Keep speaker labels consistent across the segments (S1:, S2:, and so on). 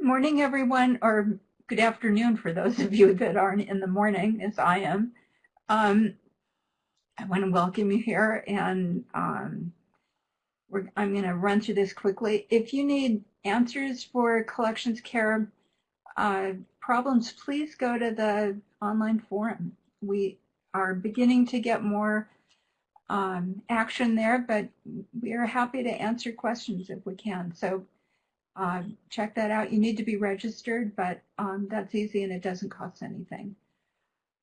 S1: Morning, everyone, or good afternoon for those of you that aren't in the morning, as I am. Um, I want to welcome you here, and um, I'm going to run through this quickly. If you need answers for collections care uh, problems, please go to the online forum. We are beginning to get more um, action there, but we are happy to answer questions if we can. So uh, check that out. You need to be registered, but um, that's easy and it doesn't cost anything.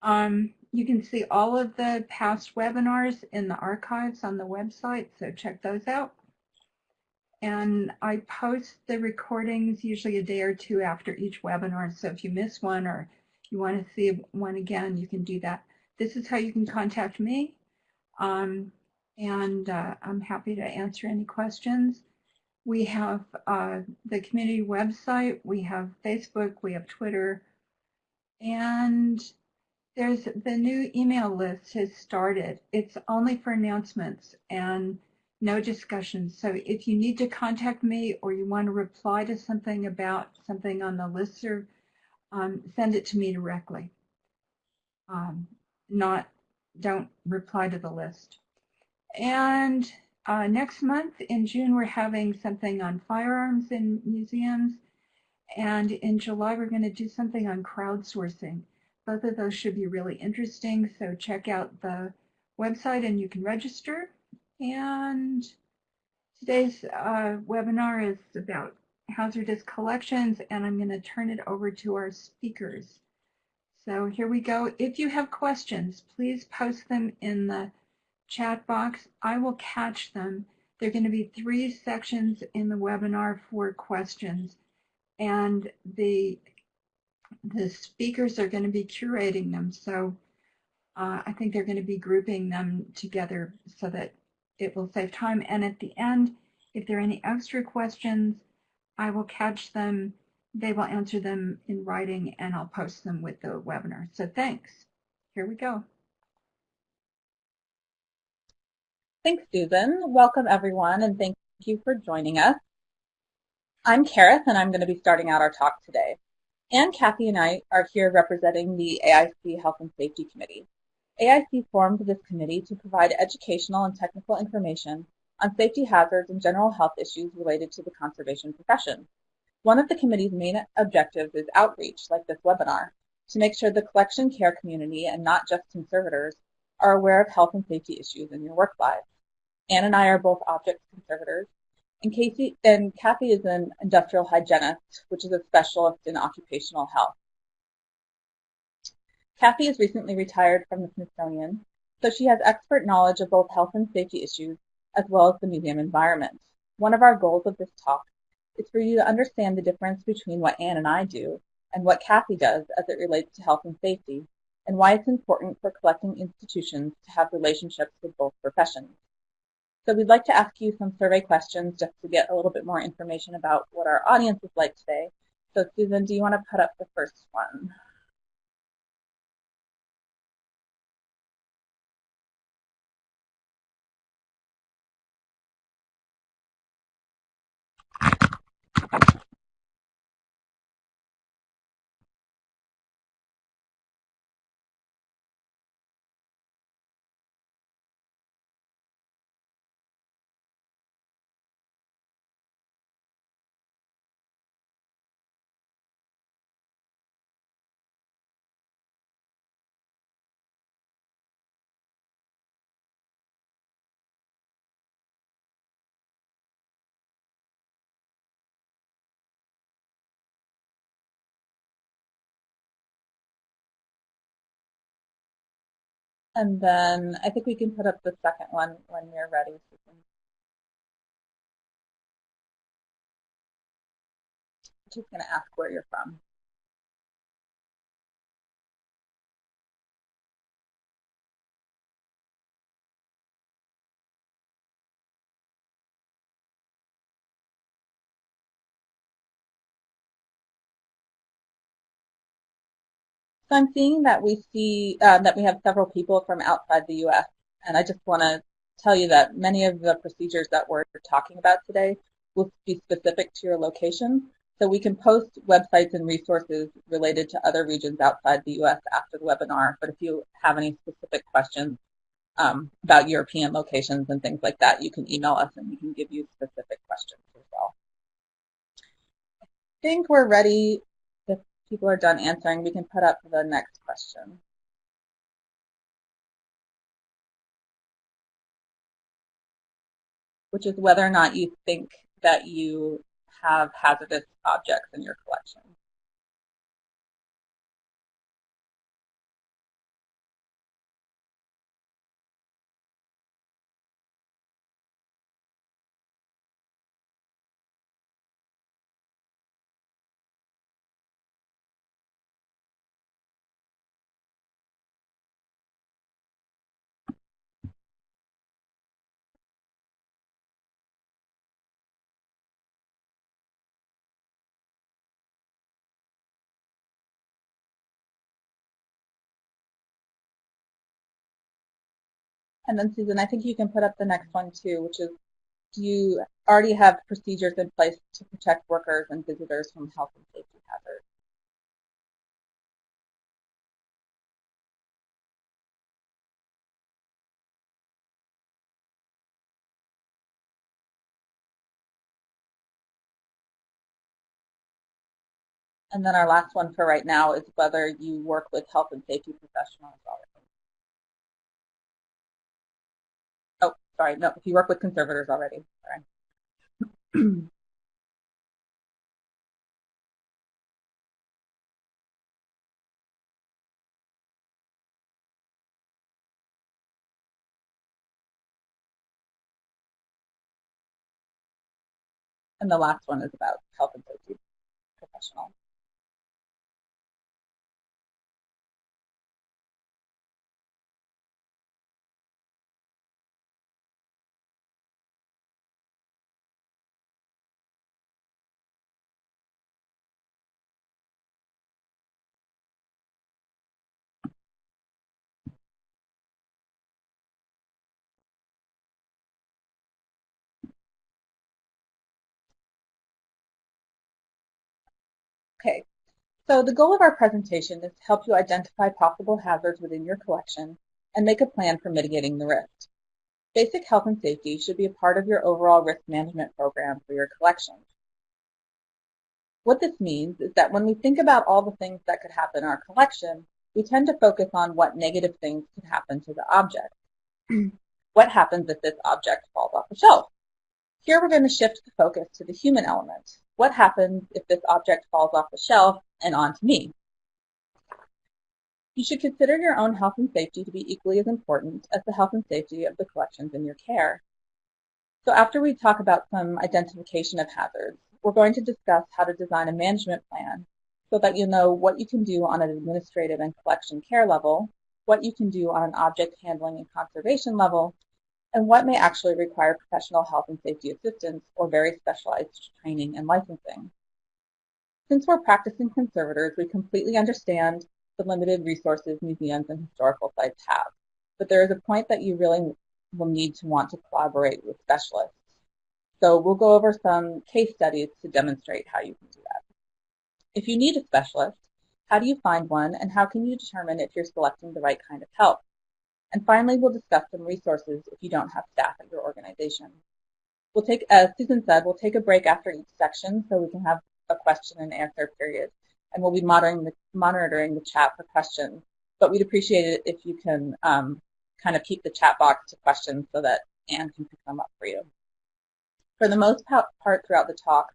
S1: Um, you can see all of the past webinars in the archives on the website, so check those out. And I post the recordings usually a day or two after each webinar, so if you miss one or you want to see one again, you can do that. This is how you can contact me, um, and uh, I'm happy to answer any questions. We have uh, the community website, we have Facebook, we have Twitter, and there's the new email list has started. It's only for announcements and no discussions. So if you need to contact me or you want to reply to something about something on the list, um, send it to me directly. Um, not, don't reply to the list. And uh, next month in June, we're having something on firearms in museums. And in July, we're going to do something on crowdsourcing. Both of those should be really interesting. So check out the website and you can register. And today's uh, webinar is about hazardous collections, and I'm going to turn it over to our speakers. So here we go. If you have questions, please post them in the chat box. I will catch them. There are going to be three sections in the webinar for questions, and the the speakers are going to be curating them. So uh, I think they're going to be grouping them together so that it will save time. And at the end, if there are any extra questions, I will catch them. They will answer them in writing, and I'll post them with the webinar. So thanks. Here we go.
S2: Thanks, Susan. Welcome, everyone, and thank you for joining us. I'm Kerith, and I'm going to be starting out our talk today. Anne, Kathy, and I are here representing the AIC Health and Safety Committee. AIC formed this committee to provide educational and technical information on safety hazards and general health issues related to the conservation profession. One of the committee's main objectives is outreach, like this webinar, to make sure the collection care community, and not just conservators, are aware of health and safety issues in your work lives. Anne and I are both object conservators, and Casey and Kathy is an industrial hygienist, which is a specialist in occupational health. Kathy is recently retired from the Smithsonian, so she has expert knowledge of both health and safety issues as well as the museum environment. One of our goals of this talk is for you to understand the difference between what Anne and I do and what Kathy does as it relates to health and safety, and why it's important for collecting institutions to have relationships with both professions. So we'd like to ask you some survey questions just to get a little bit more information about what our audience is like today. So Susan, do you want to put up the first one? And then I think we can put up the second one when you're ready. Just going to ask where you're from. So I'm seeing that we see uh, that we have several people from outside the U.S. And I just want to tell you that many of the procedures that we're talking about today will be specific to your location. So we can post websites and resources related to other regions outside the U.S. after the webinar, but if you have any specific questions um, about European locations and things like that, you can email us and we can give you specific questions as well. I think we're ready. People are done answering, we can put up the next question. Which is whether or not you think that you have hazardous objects in your collection. And then Susan, I think you can put up the next one too, which is do you already have procedures in place to protect workers and visitors from health and safety hazards? And then our last one for right now is whether you work with health and safety professionals already. Sorry, no, if you work with conservators already. Sorry. and the last one is about health and safety professionals. Okay, so the goal of our presentation is to help you identify possible hazards within your collection and make a plan for mitigating the risk. Basic health and safety should be a part of your overall risk management program for your collection. What this means is that when we think about all the things that could happen in our collection, we tend to focus on what negative things could happen to the object. what happens if this object falls off the shelf? Here we're going to shift the focus to the human element. What happens if this object falls off the shelf and onto me? You should consider your own health and safety to be equally as important as the health and safety of the collections in your care. So after we talk about some identification of hazards, we're going to discuss how to design a management plan so that you know what you can do on an administrative and collection care level, what you can do on an object handling and conservation level, and what may actually require professional health and safety assistance or very specialized training and licensing. Since we're practicing conservators, we completely understand the limited resources museums and historical sites have, but there is a point that you really will need to want to collaborate with specialists. So we'll go over some case studies to demonstrate how you can do that. If you need a specialist, how do you find one and how can you determine if you're selecting the right kind of help? And finally, we'll discuss some resources if you don't have staff at your organization. We'll take, as Susan said, we'll take a break after each section so we can have a question and answer period. And we'll be monitoring the, monitoring the chat for questions. But we'd appreciate it if you can um, kind of keep the chat box to questions so that Anne can pick them up for you. For the most part throughout the talk,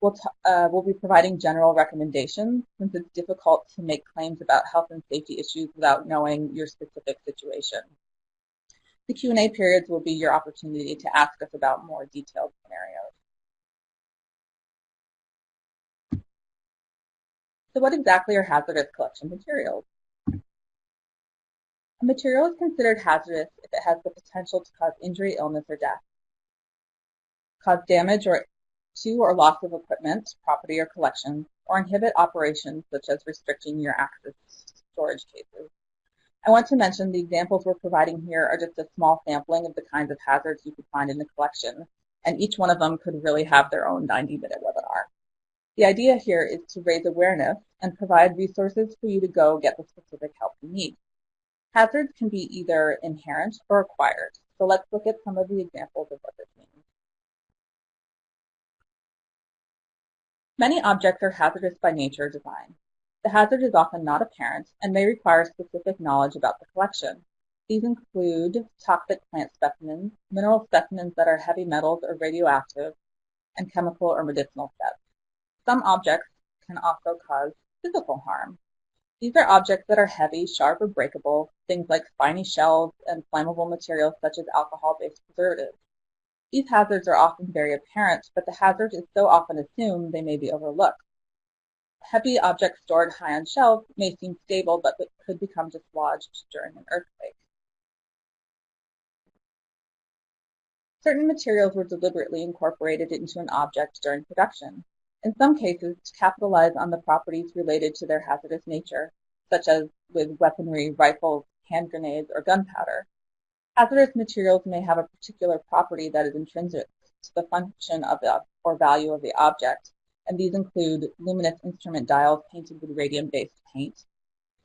S2: We'll, uh, we'll be providing general recommendations since it's difficult to make claims about health and safety issues without knowing your specific situation. The Q&A periods will be your opportunity to ask us about more detailed scenarios. So what exactly are hazardous collection materials? A material is considered hazardous if it has the potential to cause injury, illness, or death, cause damage or to or loss of equipment, property, or collection, or inhibit operations such as restricting your access to storage cases. I want to mention the examples we're providing here are just a small sampling of the kinds of hazards you could find in the collection, and each one of them could really have their own 90-minute webinar. The idea here is to raise awareness and provide resources for you to go get the specific help you need. Hazards can be either inherent or acquired, so let's look at some of the examples of what this means. Many objects are hazardous by nature or design. The hazard is often not apparent and may require specific knowledge about the collection. These include toxic plant specimens, mineral specimens that are heavy metals or radioactive, and chemical or medicinal sets. Some objects can also cause physical harm. These are objects that are heavy, sharp, or breakable, things like spiny shells and flammable materials such as alcohol-based preservatives. These hazards are often very apparent, but the hazard is so often assumed they may be overlooked. Heavy objects stored high on shelves may seem stable, but could become dislodged during an earthquake. Certain materials were deliberately incorporated into an object during production in some cases to capitalize on the properties related to their hazardous nature, such as with weaponry, rifles, hand grenades, or gunpowder. Hazardous materials may have a particular property that is intrinsic to the function of the or value of the object, and these include luminous instrument dials painted with radium-based paint,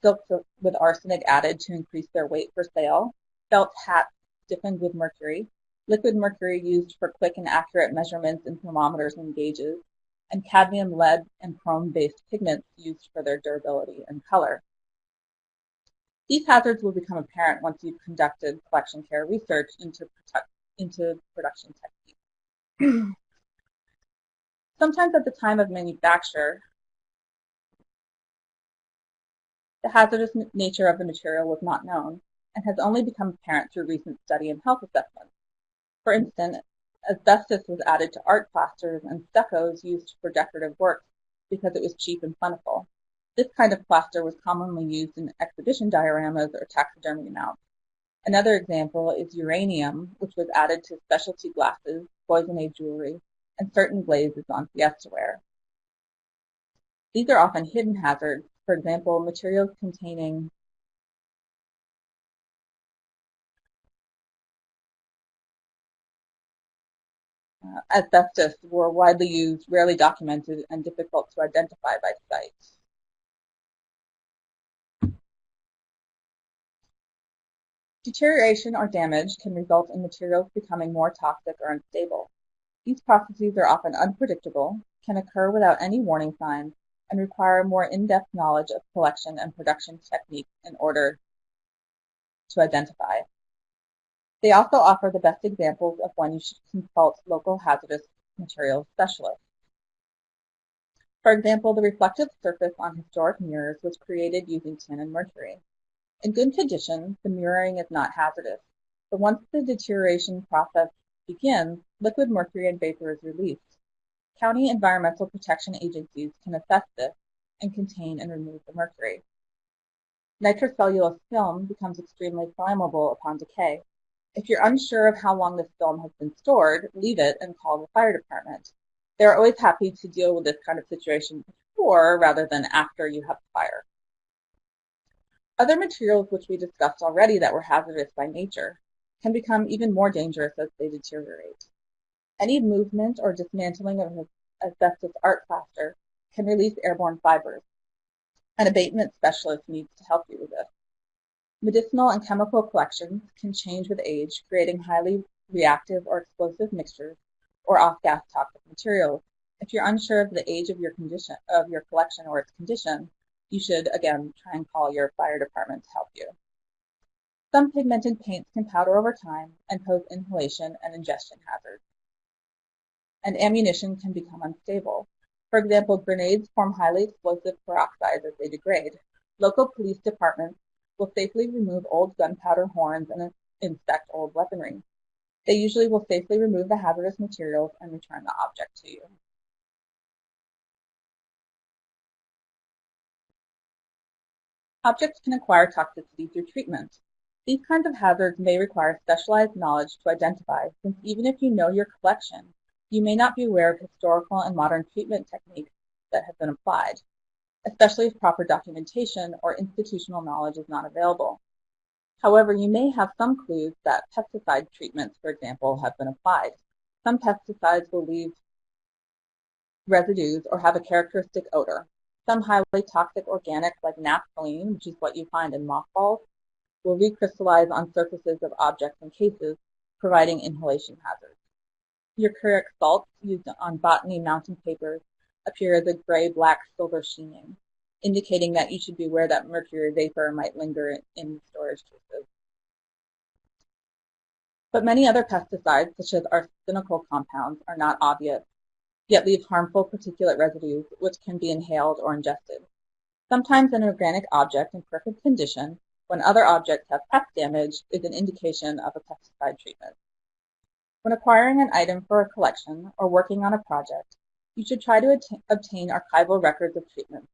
S2: silks with arsenic added to increase their weight for sale, felt hats stiffened with mercury, liquid mercury used for quick and accurate measurements in thermometers and gauges, and cadmium, lead, and chrome-based pigments used for their durability and color. These hazards will become apparent once you've conducted collection care research into, into production techniques. Sometimes at the time of manufacture, the hazardous nature of the material was not known and has only become apparent through recent study and health assessments. For instance, Asbestos was added to art plasters and stuccos used for decorative work because it was cheap and plentiful. This kind of plaster was commonly used in exhibition dioramas or taxidermy mounts. Another example is uranium, which was added to specialty glasses, cloisonne jewelry, and certain glazes on fiesta ware. These are often hidden hazards, for example, materials containing uh, asbestos were widely used, rarely documented, and difficult to identify by sight. Deterioration or damage can result in materials becoming more toxic or unstable. These processes are often unpredictable, can occur without any warning signs, and require more in-depth knowledge of collection and production techniques in order to identify. They also offer the best examples of when you should consult local hazardous materials specialists. For example, the reflective surface on historic mirrors was created using tin and mercury. In good condition, the mirroring is not hazardous, but once the deterioration process begins, liquid mercury and vapor is released. County environmental protection agencies can assess this and contain and remove the mercury. Nitrocellulose film becomes extremely flammable upon decay. If you're unsure of how long this film has been stored, leave it and call the fire department. They're always happy to deal with this kind of situation before rather than after you have the fire. Other materials which we discussed already that were hazardous by nature can become even more dangerous as they deteriorate. Any movement or dismantling of asbestos art plaster can release airborne fibers. An abatement specialist needs to help you with this. Medicinal and chemical collections can change with age, creating highly reactive or explosive mixtures or off-gas toxic materials. If you're unsure of the age of your condition of your collection or its condition, you should again try and call your fire department to help you. Some pigmented paints can powder over time and pose inhalation and ingestion hazards. And ammunition can become unstable. For example, grenades form highly explosive peroxides as they degrade. Local police departments will safely remove old gunpowder horns and inspect old weaponry. They usually will safely remove the hazardous materials and return the object to you. Objects can acquire toxicity through treatment. These kinds of hazards may require specialized knowledge to identify, since even if you know your collection, you may not be aware of historical and modern treatment techniques that have been applied especially if proper documentation or institutional knowledge is not available. However, you may have some clues that pesticide treatments, for example, have been applied. Some pesticides will leave residues or have a characteristic odor. Some highly toxic organics like naphthalene, which is what you find in mothballs, will recrystallize on surfaces of objects and cases, providing inhalation hazards. Mercuric salts used on botany mounting papers appear as a gray-black silver sheening, indicating that you should be beware that mercury vapor might linger in storage cases. But many other pesticides, such as arsenical compounds, are not obvious yet leave harmful particulate residues which can be inhaled or ingested. Sometimes an organic object in perfect condition, when other objects have pest damage, is an indication of a pesticide treatment. When acquiring an item for a collection or working on a project, you should try to obtain archival records of treatment.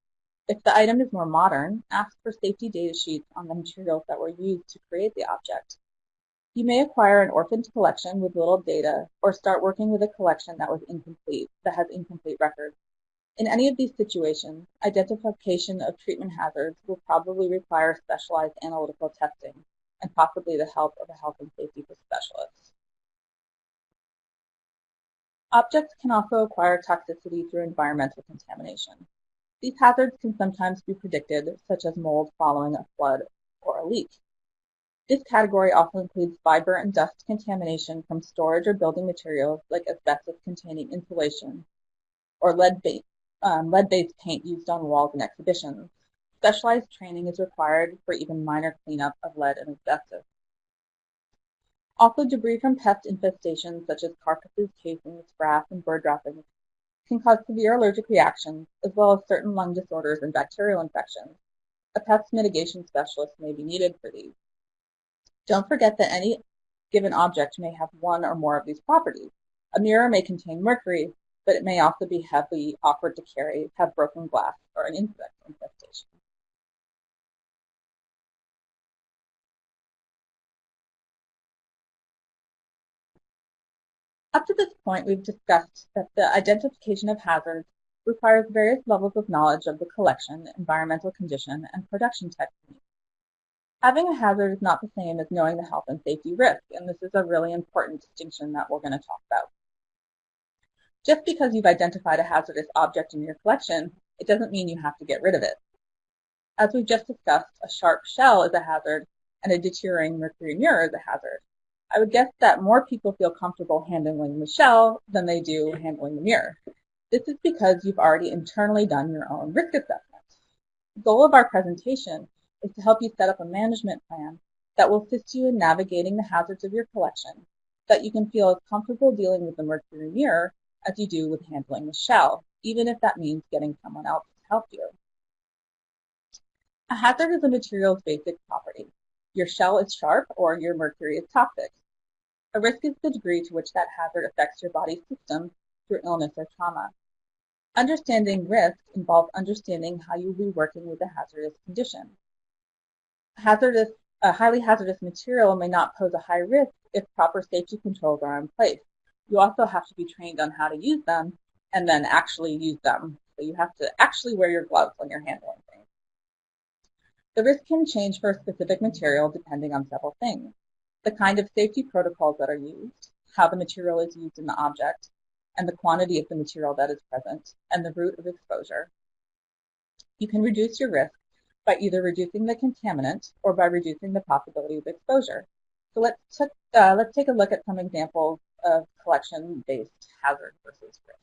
S2: If the item is more modern, ask for safety data sheets on the materials that were used to create the object you may acquire an orphaned collection with little data or start working with a collection that was incomplete, that has incomplete records. In any of these situations, identification of treatment hazards will probably require specialized analytical testing and possibly the help of a health and safety specialist. Objects can also acquire toxicity through environmental contamination. These hazards can sometimes be predicted, such as mold following a flood or a leak. This category also includes fiber and dust contamination from storage or building materials like asbestos-containing insulation or lead-based um, lead paint used on walls and exhibitions. Specialized training is required for even minor cleanup of lead and asbestos. Also, debris from pest infestations such as carcasses, casings, frass, and bird droppings can cause severe allergic reactions, as well as certain lung disorders and bacterial infections. A pest mitigation specialist may be needed for these. Don't forget that any given object may have one or more of these properties. A mirror may contain mercury, but it may also be heavily awkward to carry, have broken glass, or an insect infestation. Up to this point, we've discussed that the identification of hazards requires various levels of knowledge of the collection, environmental condition, and production techniques. Having a hazard is not the same as knowing the health and safety risk, and this is a really important distinction that we're going to talk about. Just because you've identified a hazardous object in your collection, it doesn't mean you have to get rid of it. As we've just discussed, a sharp shell is a hazard, and a deteriorating mercury mirror is a hazard. I would guess that more people feel comfortable handling the shell than they do handling the mirror. This is because you've already internally done your own risk assessment. The goal of our presentation is to help you set up a management plan that will assist you in navigating the hazards of your collection so that you can feel as comfortable dealing with the mercury mirror as you do with handling the shell, even if that means getting someone else to help you. A hazard is a material's basic property. Your shell is sharp or your mercury is toxic. A risk is the degree to which that hazard affects your body's system through illness or trauma. Understanding risk involves understanding how you will be working with a hazardous condition hazardous, a highly hazardous material may not pose a high risk if proper safety controls are in place. You also have to be trained on how to use them and then actually use them. So you have to actually wear your gloves when you're handling things. The risk can change for a specific material depending on several things. The kind of safety protocols that are used, how the material is used in the object, and the quantity of the material that is present, and the route of exposure. You can reduce your risk by either reducing the contaminant or by reducing the possibility of exposure. So let's, uh, let's take a look at some examples of collection-based hazard versus risk.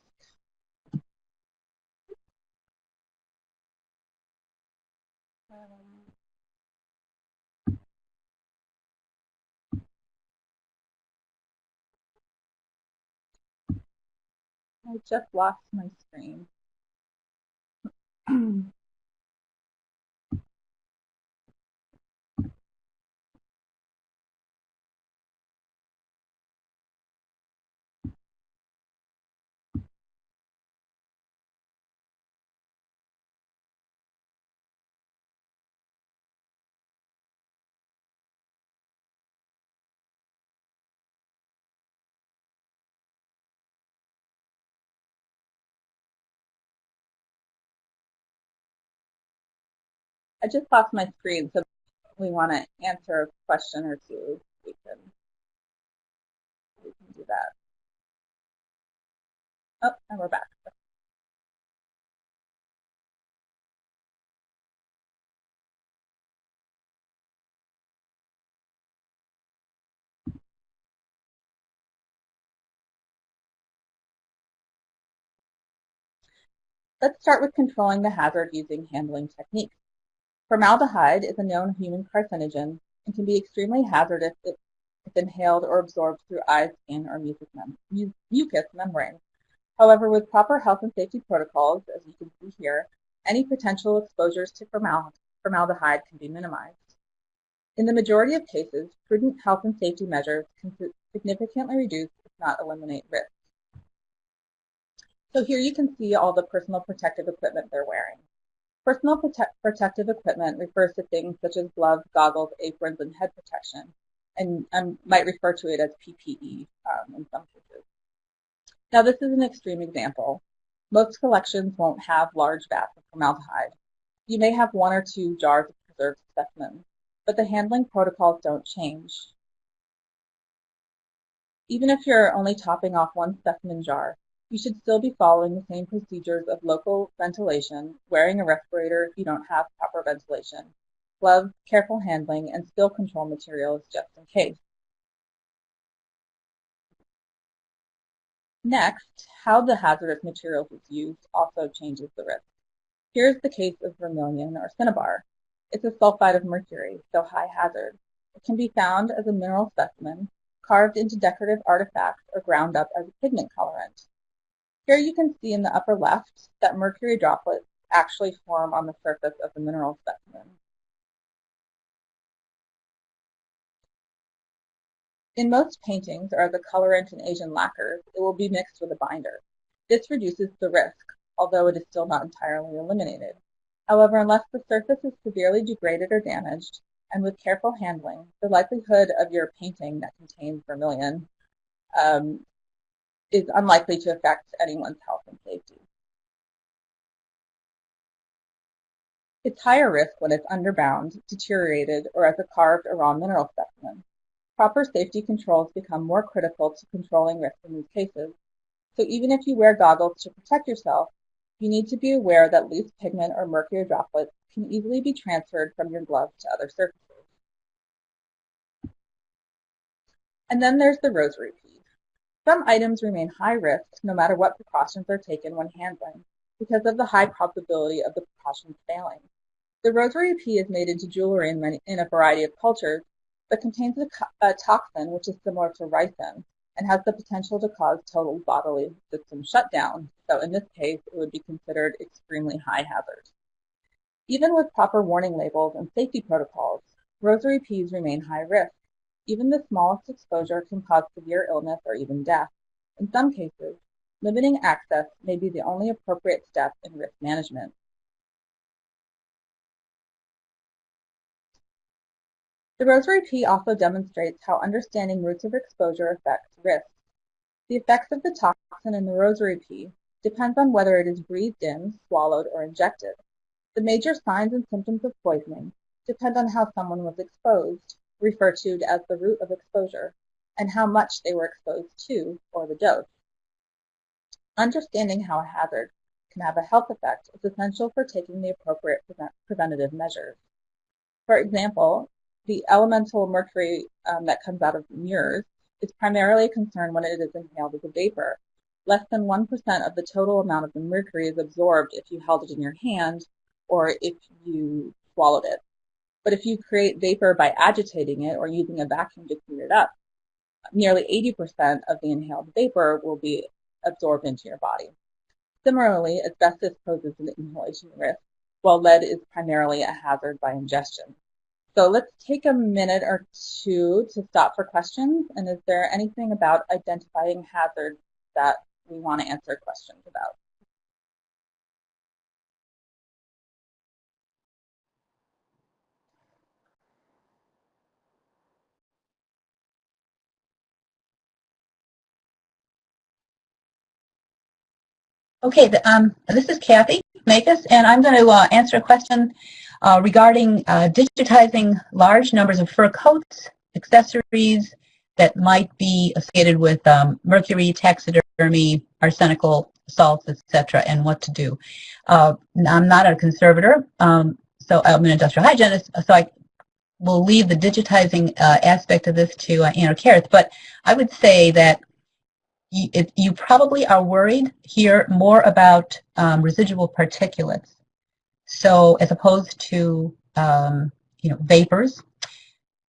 S2: I just lost my screen. I just lost my screen, so we want to answer a question or two. We can, we can do that. Oh, and we're back. Let's start with controlling the hazard using handling techniques. Formaldehyde is a known human carcinogen and can be extremely hazardous if, inhaled or absorbed through eyes, skin, or mucous, mem membrane. However, with proper health and safety protocols, as you can see here, any potential exposures to formaldehyde can be minimized. In the majority of cases, prudent health and safety measures can significantly reduce, if not eliminate, risk. So here you can see all the personal protective equipment they're wearing. Personal prote protective equipment refers to things such as gloves, goggles, aprons, and head protection, and I might refer to it as PPE um, in some cases. Now this is an extreme example. Most collections won't have large vats of formaldehyde. You may have one or two jars of preserved specimens, but the handling protocols don't change. Even if you're only topping off one specimen jar, you should still be following the same procedures of local ventilation, wearing a respirator if you don't have proper ventilation, gloves, careful handling, and spill control materials just in case. Next, how the hazardous materials is used also changes the risk. Here's the case of vermilion or cinnabar. It's a sulfide of mercury, so high hazard. It can be found as a mineral specimen, carved into decorative artifacts, or ground up as a pigment colorant. Here you can see in the upper left that mercury droplets actually form on the surface of the mineral specimen. In most paintings, or a colorant in Asian lacquers, it will be mixed with a binder. This reduces the risk, although it is still not entirely eliminated. However, unless the surface is severely degraded or damaged, and with careful handling, the likelihood of your painting that contains vermilion um, is unlikely to affect anyone's health and safety. It's higher risk when it's underbound, deteriorated, or as a carved or raw mineral specimen. Proper safety controls become more critical to controlling risk in these cases. So even if you wear goggles to protect yourself, you need to be aware that loose pigment or mercury droplets can easily be transferred from your glove to other surfaces. And then there's the rosary piece. Some items remain high risk no matter what precautions are taken when handling because of the high probability of the precautions failing. The rosary pea is made into jewelry in, many, in a variety of cultures, but contains a, a toxin which is similar to ricin and has the potential to cause total bodily system shutdown. So in this case, it would be considered extremely high hazard. Even with proper warning labels and safety protocols, rosary peas remain high risk even the smallest exposure can cause severe illness or even death. In some cases, limiting access may be the only appropriate step in risk management. The rosary pea also demonstrates how understanding routes of exposure affects risk. The effects of the toxin in the rosary pea depends on whether it is breathed in, swallowed, or injected. The major signs and symptoms of poisoning depend on how someone was exposed, referred to as the route of exposure, and how much they were exposed to, or the dose. Understanding how a hazard can have a health effect is essential for taking the appropriate prevent preventative measures. For example, the elemental mercury um, that comes out of mirrors is primarily a concern when it is inhaled as a vapor. Less than 1% of the total amount of the mercury is absorbed if you held it in your hand or if you swallowed it. But if you create vapor by agitating it or using a vacuum to clean it up, nearly 80% of the inhaled vapor will be absorbed into your body. Similarly, asbestos poses an inhalation risk, while lead is primarily a hazard by ingestion. So let's take a minute or two to stop for questions. And is there anything about identifying hazards that we want to answer questions about?
S3: Okay, um, this is Kathy Makos, and I'm going to uh, answer a question uh, regarding uh, digitizing large numbers of fur coats, accessories that might be associated with um, mercury, taxidermy, arsenical salts, etc., and what to do. Uh, I'm not a conservator, um, so I'm an industrial hygienist, so I will leave the digitizing uh, aspect of this to uh, Anna Kerith, but I would say that you probably are worried here more about um, residual particulates. So as opposed to um, you know vapors.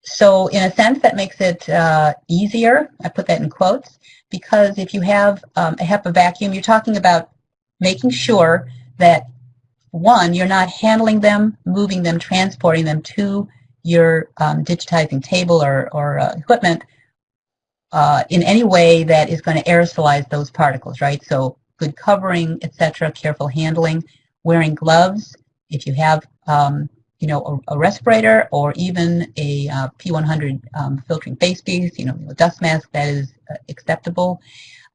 S3: So in a sense, that makes it uh, easier. I put that in quotes because if you have um, a HEPA vacuum, you're talking about making sure that one, you're not handling them, moving them, transporting them to your um, digitizing table or, or uh, equipment uh, in any way that is going to aerosolize those particles, right? So good covering, etc., careful handling, wearing gloves. If you have, um, you know, a, a, respirator or even a uh, P100 um, filtering face piece, you know, a dust mask that is uh, acceptable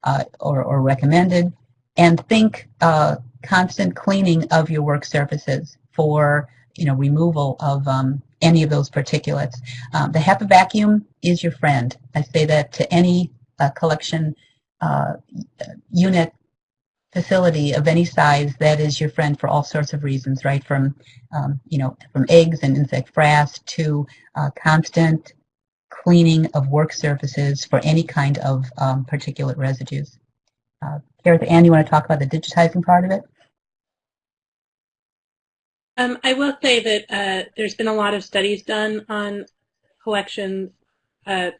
S3: uh, or, or recommended. And think uh, constant cleaning of your work surfaces for, you know, removal of um, any of those particulates. Um, the HEPA vacuum is your friend. I say that to any uh, collection uh, unit facility of any size that is your friend for all sorts of reasons, right? From, um, you know, from eggs and insect frass to uh, constant cleaning of work surfaces for any kind of um, particulate residues. Uh, Kerith, Anne, you want to talk about the digitizing part of it?
S4: Um, I will say that uh, there's been a lot of studies done on collections uh,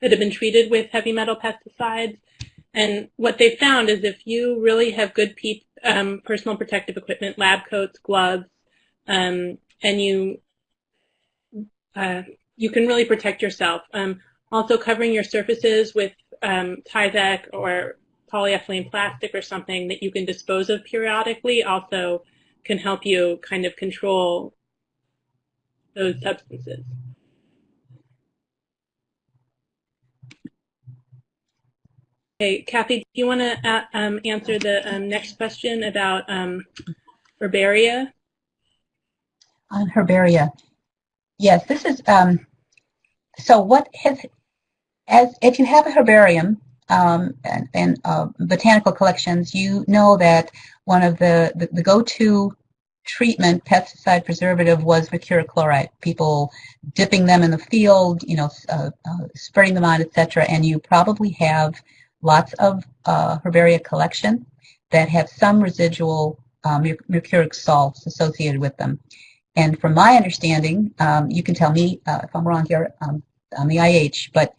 S4: that have been treated with heavy metal pesticides. And what they found is if you really have good um, personal protective equipment, lab coats, gloves, um, and you uh, you can really protect yourself. Um, also covering your surfaces with um, Tyvek or polyethylene plastic or something that you can dispose of periodically also can help you kind of control those substances. Okay, Kathy, do you want to uh, um, answer the um, next question about um, herbaria?
S3: On herbaria, yes. This is um, so. What has as if you have a herbarium um, and, and uh, botanical collections, you know that one of the, the, the go-to treatment pesticide preservative was mercuric chloride. People dipping them in the field, you know, uh, uh, spraying them on, etc. And you probably have lots of uh, herbaria collection that have some residual um, mercuric salts associated with them. And from my understanding, um, you can tell me uh, if I'm wrong here um, on the IH, but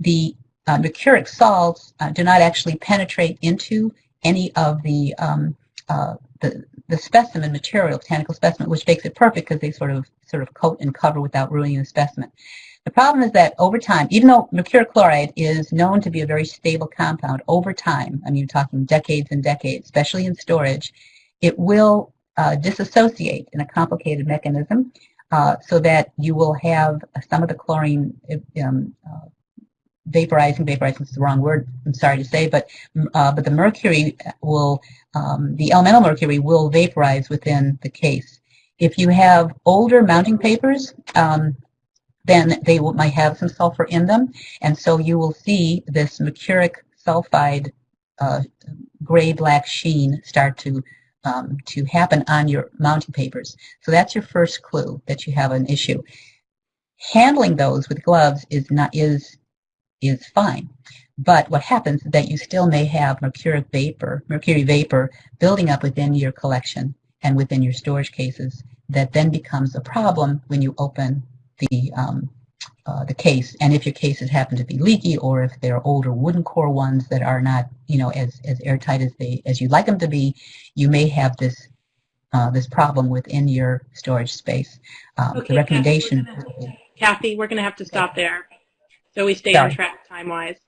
S3: the uh, mercuric salts uh, do not actually penetrate into any of the, um, uh, the, the specimen material, botanical specimen, which makes it perfect because they sort of sort of coat and cover without ruining the specimen. The problem is that over time, even though mercuric chloride is known to be a very stable compound, over time, I mean, talking decades and decades, especially in storage, it will uh, disassociate in a complicated mechanism uh, so that you will have some of the chlorine um, uh, vaporizing, vaporizing is the wrong word, I'm sorry to say, but uh, but the mercury will, um, the elemental mercury will vaporize within the case. If you have older mounting papers, um, then they will, might have some sulfur in them, and so you will see this mercuric sulfide uh, gray black sheen start to um, to happen on your mounting papers. So that's your first clue that you have an issue. Handling those with gloves is not is is fine. But what happens is that you still may have mercuric vapor, mercury vapor building up within your collection and within your storage cases that then becomes a problem when you open the um, uh, the case. And if your cases happen to be leaky or if they're older wooden core ones that are not, you know, as, as airtight as they as you'd like them to be, you may have this uh, this problem within your storage space. Um,
S4: okay,
S3: the recommendation.
S4: Kathy, we're gonna, Kathy, we're going to have to stop there so we stay
S3: Sorry.
S4: on track time-wise.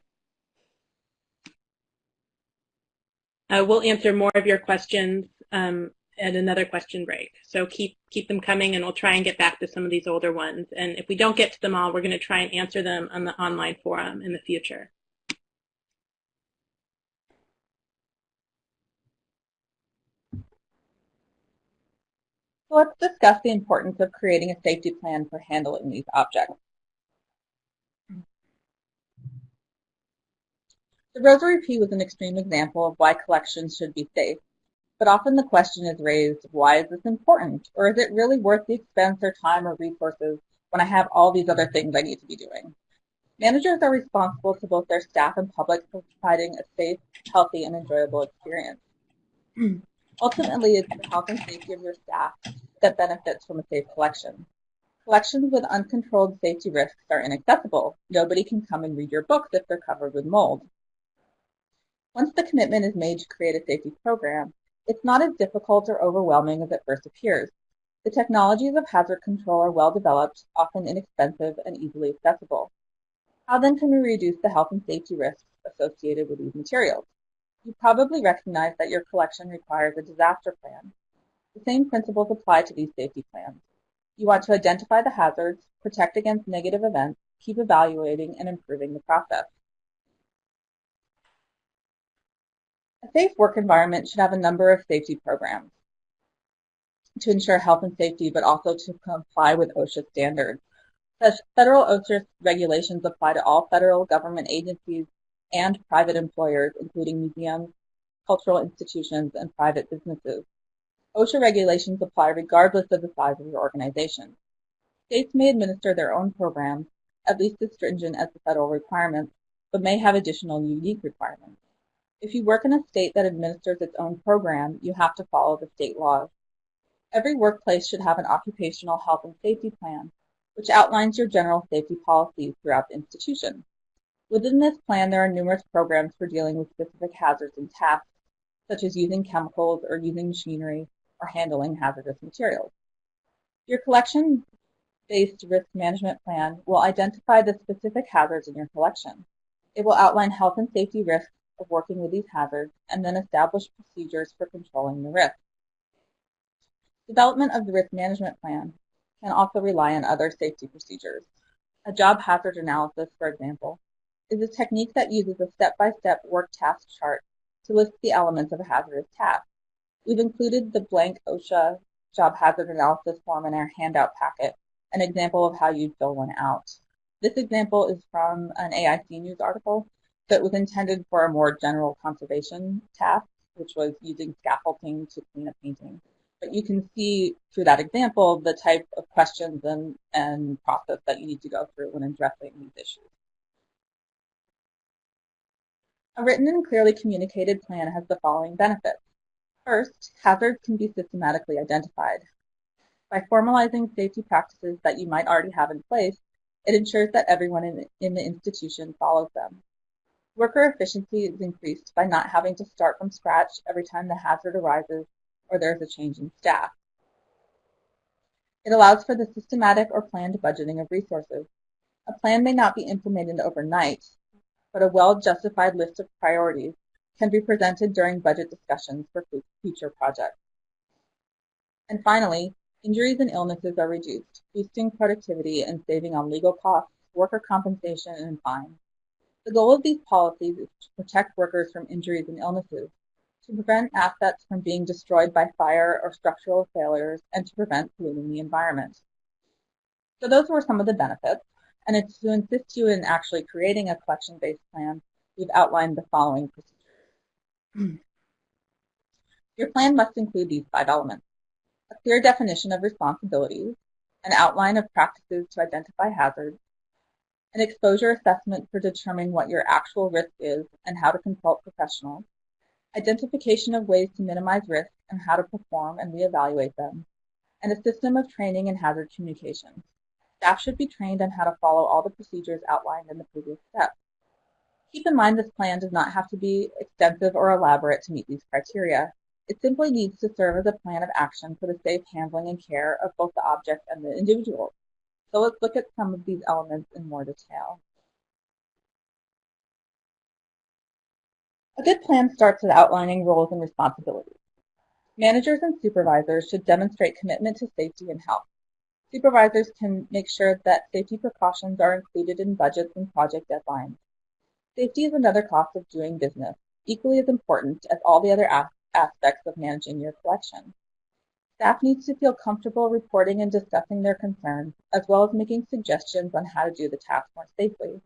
S4: Uh, we'll answer more of your questions um, at another question break. So keep keep them coming, and we'll try and get back to some of these older ones. And if we don't get to them all, we're going to try and answer them on the online forum in the future.
S2: So let's discuss the importance of creating a safety plan for handling these objects. The Rosary pea was an extreme example of why collections should be safe. But often the question is raised, why is this important? Or is it really worth the expense or time or resources when I have all these other things I need to be doing? Managers are responsible to both their staff and public for providing a safe, healthy, and enjoyable experience. Ultimately, it's the health and safety of your staff that benefits from a safe collection. Collections with uncontrolled safety risks are inaccessible. Nobody can come and read your books if they're covered with mold. Once the commitment is made to create a safety program, it's not as difficult or overwhelming as it first appears. The technologies of hazard control are well developed, often inexpensive, and easily accessible. How then can we reduce the health and safety risks associated with these materials? You probably recognize that your collection requires a disaster plan. The same principles apply to these safety plans. You want to identify the hazards, protect against negative events, keep evaluating and improving the process. A safe work environment should have a number of safety programs to ensure health and safety, but also to comply with OSHA standards. Such Federal OSHA regulations apply to all federal government agencies and private employers, including museums, cultural institutions, and private businesses. OSHA regulations apply regardless of the size of your organization. States may administer their own programs, at least as stringent as the federal requirements, but may have additional unique requirements. If you work in a state that administers its own program, you have to follow the state laws. Every workplace should have an occupational health and safety plan, which outlines your general safety policies throughout the institution. Within this plan, there are numerous programs for dealing with specific hazards and tasks, such as using chemicals or using machinery or handling hazardous materials. Your collection-based risk management plan will identify the specific hazards in your collection. It will outline health and safety risks of working with these hazards and then establish procedures for controlling the risk. Development of the risk management plan can also rely on other safety procedures. A job hazard analysis, for example, is a technique that uses a step-by-step -step work task chart to list the elements of a hazardous task. We've included the blank OSHA job hazard analysis form in our handout packet, an example of how you'd fill one out. This example is from an AIC News article that was intended for a more general conservation task, which was using scaffolding to clean a painting. But you can see through that example the type of questions and, and process that you need to go through when addressing these issues. A written and clearly communicated plan has the following benefits. First, hazards can be systematically identified. By formalizing safety practices that you might already have in place, it ensures that everyone in, in the institution follows them. Worker efficiency is increased by not having to start from scratch every time the hazard arises or there is a change in staff. It allows for the systematic or planned budgeting of resources. A plan may not be implemented overnight, but a well-justified list of priorities can be presented during budget discussions for future projects. And finally, injuries and illnesses are reduced, boosting productivity and saving on legal costs, worker compensation, and fines. The goal of these policies is to protect workers from injuries and illnesses, to prevent assets from being destroyed by fire or structural failures, and to prevent polluting the environment. So those were some of the benefits. And it's to assist you in actually creating a collection-based plan, we've outlined the following procedures. Your plan must include these five elements. A clear definition of responsibilities, an outline of practices to identify hazards, an exposure assessment for determining what your actual risk is and how to consult professionals, identification of ways to minimize risk and how to perform and reevaluate them, and a system of training and hazard communication. Staff should be trained on how to follow all the procedures outlined in the previous steps. Keep in mind this plan does not have to be extensive or elaborate to meet these criteria. It simply needs to serve as a plan of action for the safe handling and care of both the object and the individual. So let's look at some of these elements in more detail. A good plan starts with outlining roles and responsibilities. Managers and supervisors should demonstrate commitment to safety and health. Supervisors can make sure that safety precautions are included in budgets and project deadlines. Safety is another cost of doing business, equally as important as all the other aspects of managing your collection. Staff needs to feel comfortable reporting and discussing their concerns, as well as making suggestions on how to do the task more safely.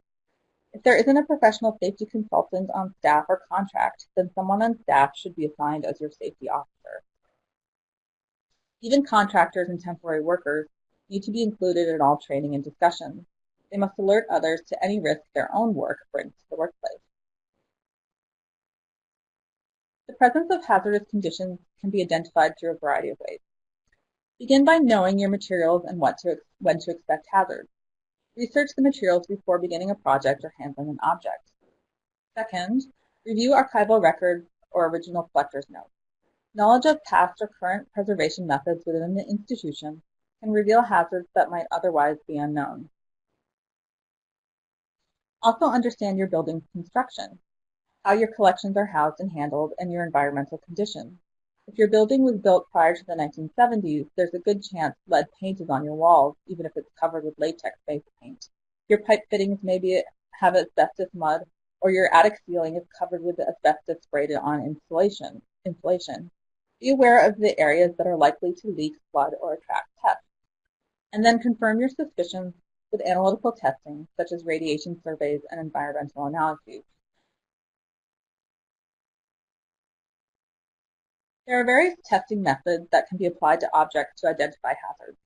S2: If there isn't a professional safety consultant on staff or contract, then someone on staff should be assigned as your safety officer. Even contractors and temporary workers need to be included in all training and discussions. They must alert others to any risk their own work brings to the workplace. The presence of hazardous conditions can be identified through a variety of ways. Begin by knowing your materials and what to, when to expect hazards. Research the materials before beginning a project or handling an object. Second, review archival records or original collector's notes. Knowledge of past or current preservation methods within the institution can reveal hazards that might otherwise be unknown. Also understand your building's construction how your collections are housed and handled, and your environmental condition. If your building was built prior to the 1970s, there's a good chance lead paint is on your walls, even if it's covered with latex-based paint. Your pipe fittings maybe have asbestos mud, or your attic ceiling is covered with asbestos sprayed on insulation. insulation. Be aware of the areas that are likely to leak, flood, or attract pests. And then confirm your suspicions with analytical testing, such as radiation surveys and environmental analyses. There are various testing methods that can be applied to objects to identify hazards.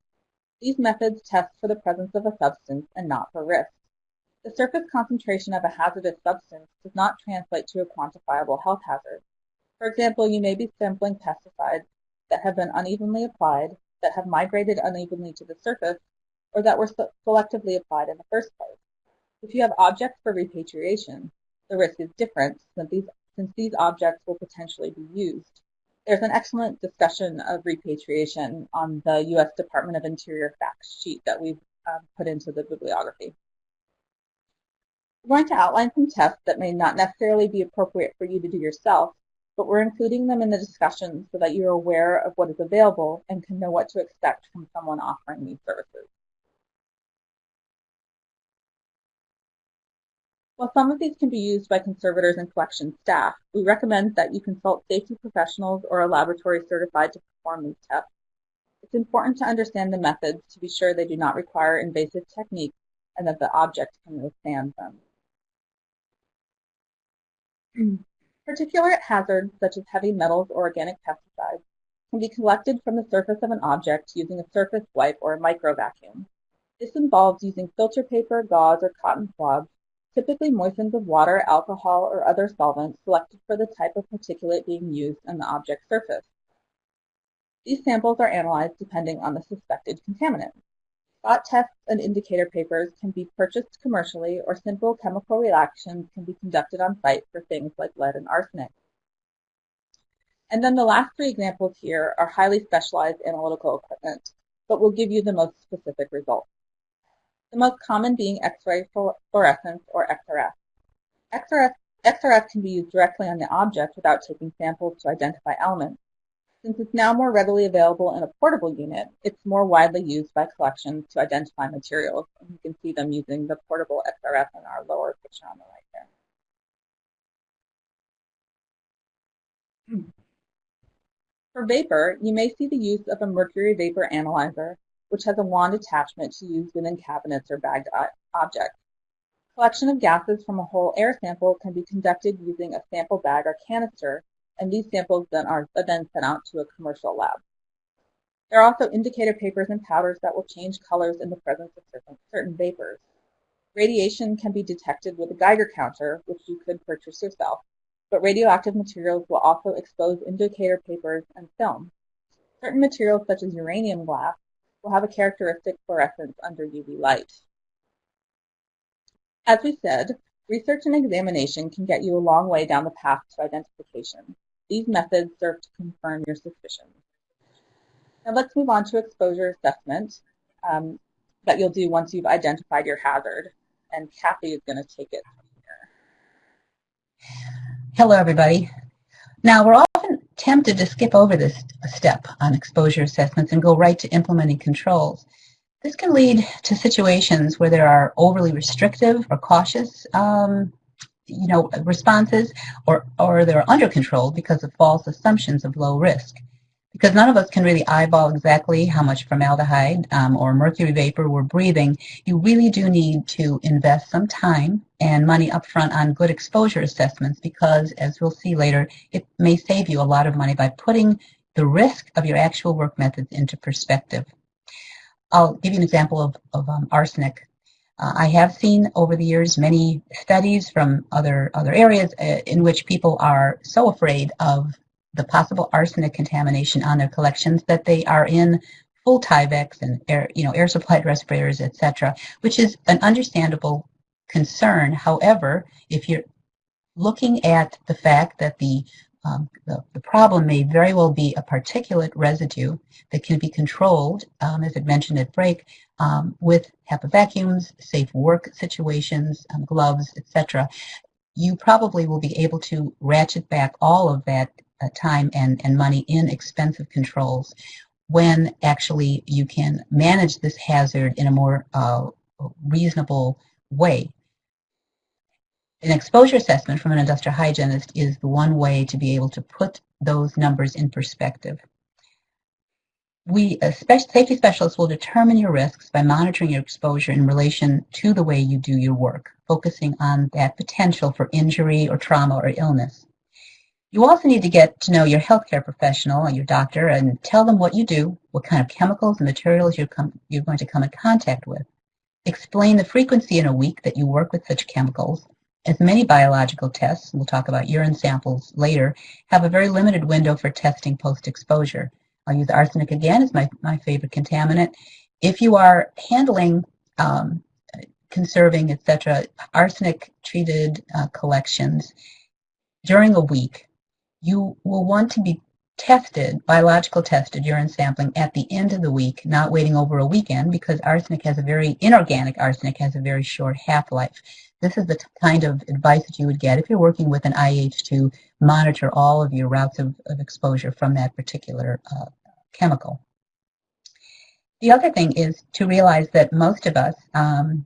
S2: These methods test for the presence of a substance and not for risk. The surface concentration of a hazardous substance does not translate to a quantifiable health hazard. For example, you may be sampling pesticides that have been unevenly applied, that have migrated unevenly to the surface, or that were selectively applied in the first place. If you have objects for repatriation, the risk is different since these, since these objects will potentially be used. There's an excellent discussion of repatriation on the U.S. Department of Interior fact sheet that we've um, put into the bibliography. We're going to outline some tests that may not necessarily be appropriate for you to do yourself, but we're including them in the discussion so that you're aware of what is available and can know what to expect from someone offering these services. While some of these can be used by conservators and collection staff, we recommend that you consult safety professionals or a laboratory certified to perform these tests. It's important to understand the methods to be sure they do not require invasive techniques and that the object can withstand them. Particulate hazards such as heavy metals or organic pesticides can be collected from the surface of an object using a surface wipe or a micro vacuum. This involves using filter paper, gauze, or cotton swabs typically moistened with water, alcohol, or other solvent selected for the type of particulate being used on the object surface. These samples are analyzed depending on the suspected contaminant. Spot tests and indicator papers can be purchased commercially or simple chemical reactions can be conducted on site for things like lead and arsenic. And then the last three examples here are highly specialized analytical equipment, but will give you the most specific results the most common being X-ray fluorescence or XRF. XRF. XRF can be used directly on the object without taking samples to identify elements. Since it's now more readily available in a portable unit, it's more widely used by collections to identify materials. And you can see them using the portable XRF in our lower picture on the right there. For vapor, you may see the use of a mercury vapor analyzer which has a wand attachment to use within cabinets or bagged objects. Collection of gases from a whole air sample can be conducted using a sample bag or canister, and these samples then are then sent out to a commercial lab. There are also indicator papers and powders that will change colors in the presence of certain, certain vapors. Radiation can be detected with a Geiger counter, which you could purchase yourself, but radioactive materials will also expose indicator papers and film. Certain materials such as uranium glass will have a characteristic fluorescence under UV light. As we said, research and examination can get you a long way down the path to identification. These methods serve to confirm your suspicions. Now let's move on to exposure assessment um, that you'll do once you've identified your hazard. And Kathy is going to take it from here.
S3: Hello, everybody. Now, we're often tempted to skip over this step on exposure assessments and go right to implementing controls. This can lead to situations where there are overly restrictive or cautious um, you know, responses or, or they're under control because of false assumptions of low risk because none of us can really eyeball exactly how much formaldehyde um, or mercury vapor we're breathing, you really do need to invest some time and money upfront on good exposure assessments because, as we'll see later, it may save you a lot of money by putting the risk of your actual work methods into perspective. I'll give you an example of, of um, arsenic. Uh, I have seen over the years many studies from other other areas uh, in which people are so afraid of the possible arsenic contamination on their collections that they are in full Tyveks and air, you know, air supplied respirators, etc., which is an understandable concern. However, if you're looking at the fact that the um, the, the, problem may very well be a particulate residue that can be controlled, um, as I mentioned at break, um, with HEPA vacuums, safe work situations, um, gloves, etc. You probably will be able to ratchet back all of that time and, and money in expensive controls when actually you can manage this hazard in a more uh, reasonable way. An exposure assessment from an industrial hygienist is the one way to be able to put those numbers in perspective. We, safety specialists will determine your risks by monitoring your exposure in relation to the way you do your work, focusing on that potential for injury or trauma or illness. You also need to get to know your healthcare professional, and your doctor, and tell them what you do, what kind of chemicals and materials you're, you're going to come in contact with. Explain the frequency in a week that you work with such chemicals, as many biological tests, we'll talk about urine samples later, have a very limited window for testing post-exposure. I'll use arsenic again as my, my favorite contaminant. If you are handling, um, conserving, etc., arsenic-treated uh, collections during a week, you will want to be tested, biological tested urine sampling at the end of the week, not waiting over a weekend because arsenic has a very, inorganic arsenic has a very short half-life. This is the kind of advice that you would get if you're working with an IH to monitor all of your routes of, of exposure from that particular uh, chemical. The other thing is to realize that most of us um,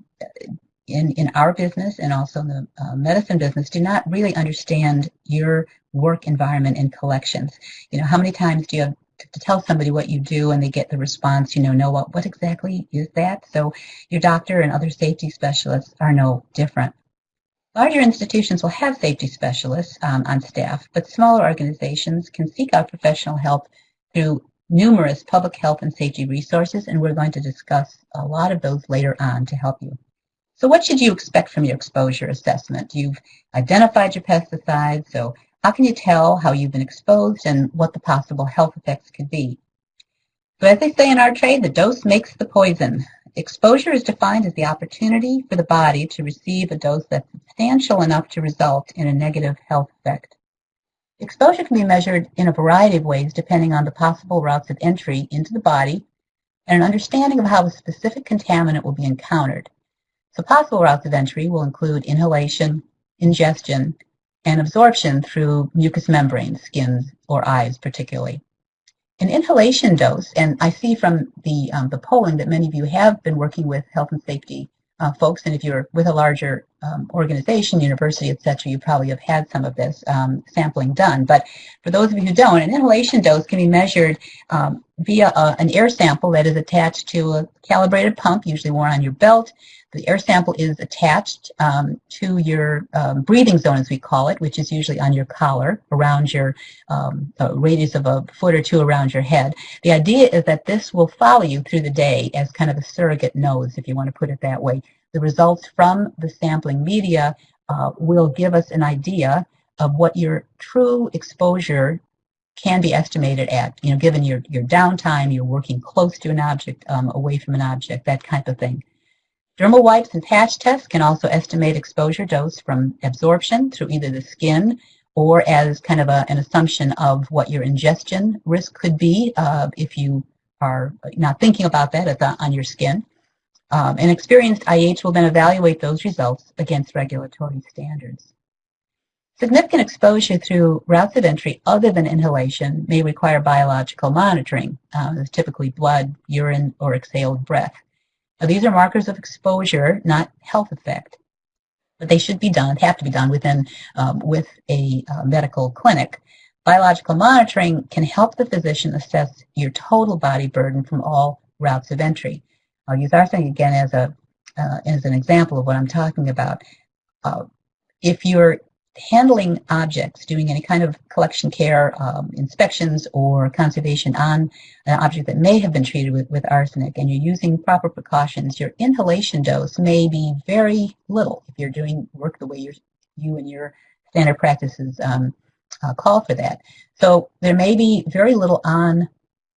S3: in, in our business and also in the uh, medicine business do not really understand your work environment and collections. You know, how many times do you have to tell somebody what you do and they get the response, you know, no, what, what exactly is that? So your doctor and other safety specialists are no different. Larger institutions will have safety specialists um, on staff, but smaller organizations can seek out professional help through numerous public health and safety resources, and we're going to discuss a lot of those later on to help you. So what should you expect from your exposure assessment? You've identified your pesticides, so how can you tell how you've been exposed and what the possible health effects could be? So as they say in our trade, the dose makes the poison. Exposure is defined as the opportunity for the body to receive a dose that's substantial enough to result in a negative health effect. Exposure can be measured in a variety of ways depending on the possible routes of entry into the body and an understanding of how the specific contaminant will be encountered. So possible routes of entry will include inhalation, ingestion, and absorption through mucous membranes, skins, or eyes particularly. An inhalation dose, and I see from the, um, the polling that many of you have been working with health and safety uh, folks, and if you're with a larger um, organization, university, etc., you probably have had some of this um, sampling done. But for those of you who don't, an inhalation dose can be measured um, via a, an air sample that is attached to a calibrated pump, usually worn on your belt, the air sample is attached um, to your um, breathing zone, as we call it, which is usually on your collar, around your um, radius of a foot or two around your head. The idea is that this will follow you through the day as kind of a surrogate nose, if you want to put it that way. The results from the sampling media uh, will give us an idea of what your true exposure can be estimated at, you know, given your, your downtime, you're working close to an object, um, away from an object, that kind of thing. Dermal wipes and patch tests can also estimate exposure dose from absorption through either the skin or as kind of a, an assumption of what your ingestion risk could be uh, if you are not thinking about that the, on your skin. Um, an experienced IH will then evaluate those results against regulatory standards. Significant exposure through routes of entry other than inhalation may require biological monitoring, uh, typically blood, urine, or exhaled breath. Now, these are markers of exposure, not health effect, but they should be done, have to be done within um, with a uh, medical clinic. Biological monitoring can help the physician assess your total body burden from all routes of entry. I'll use arsenic again as a uh, as an example of what I'm talking about. Uh, if you're handling objects, doing any kind of collection care, um, inspections, or conservation on an object that may have been treated with, with arsenic, and you're using proper precautions, your inhalation dose may be very little if you're doing work the way you and your standard practices um, uh, call for that. So there may be very little on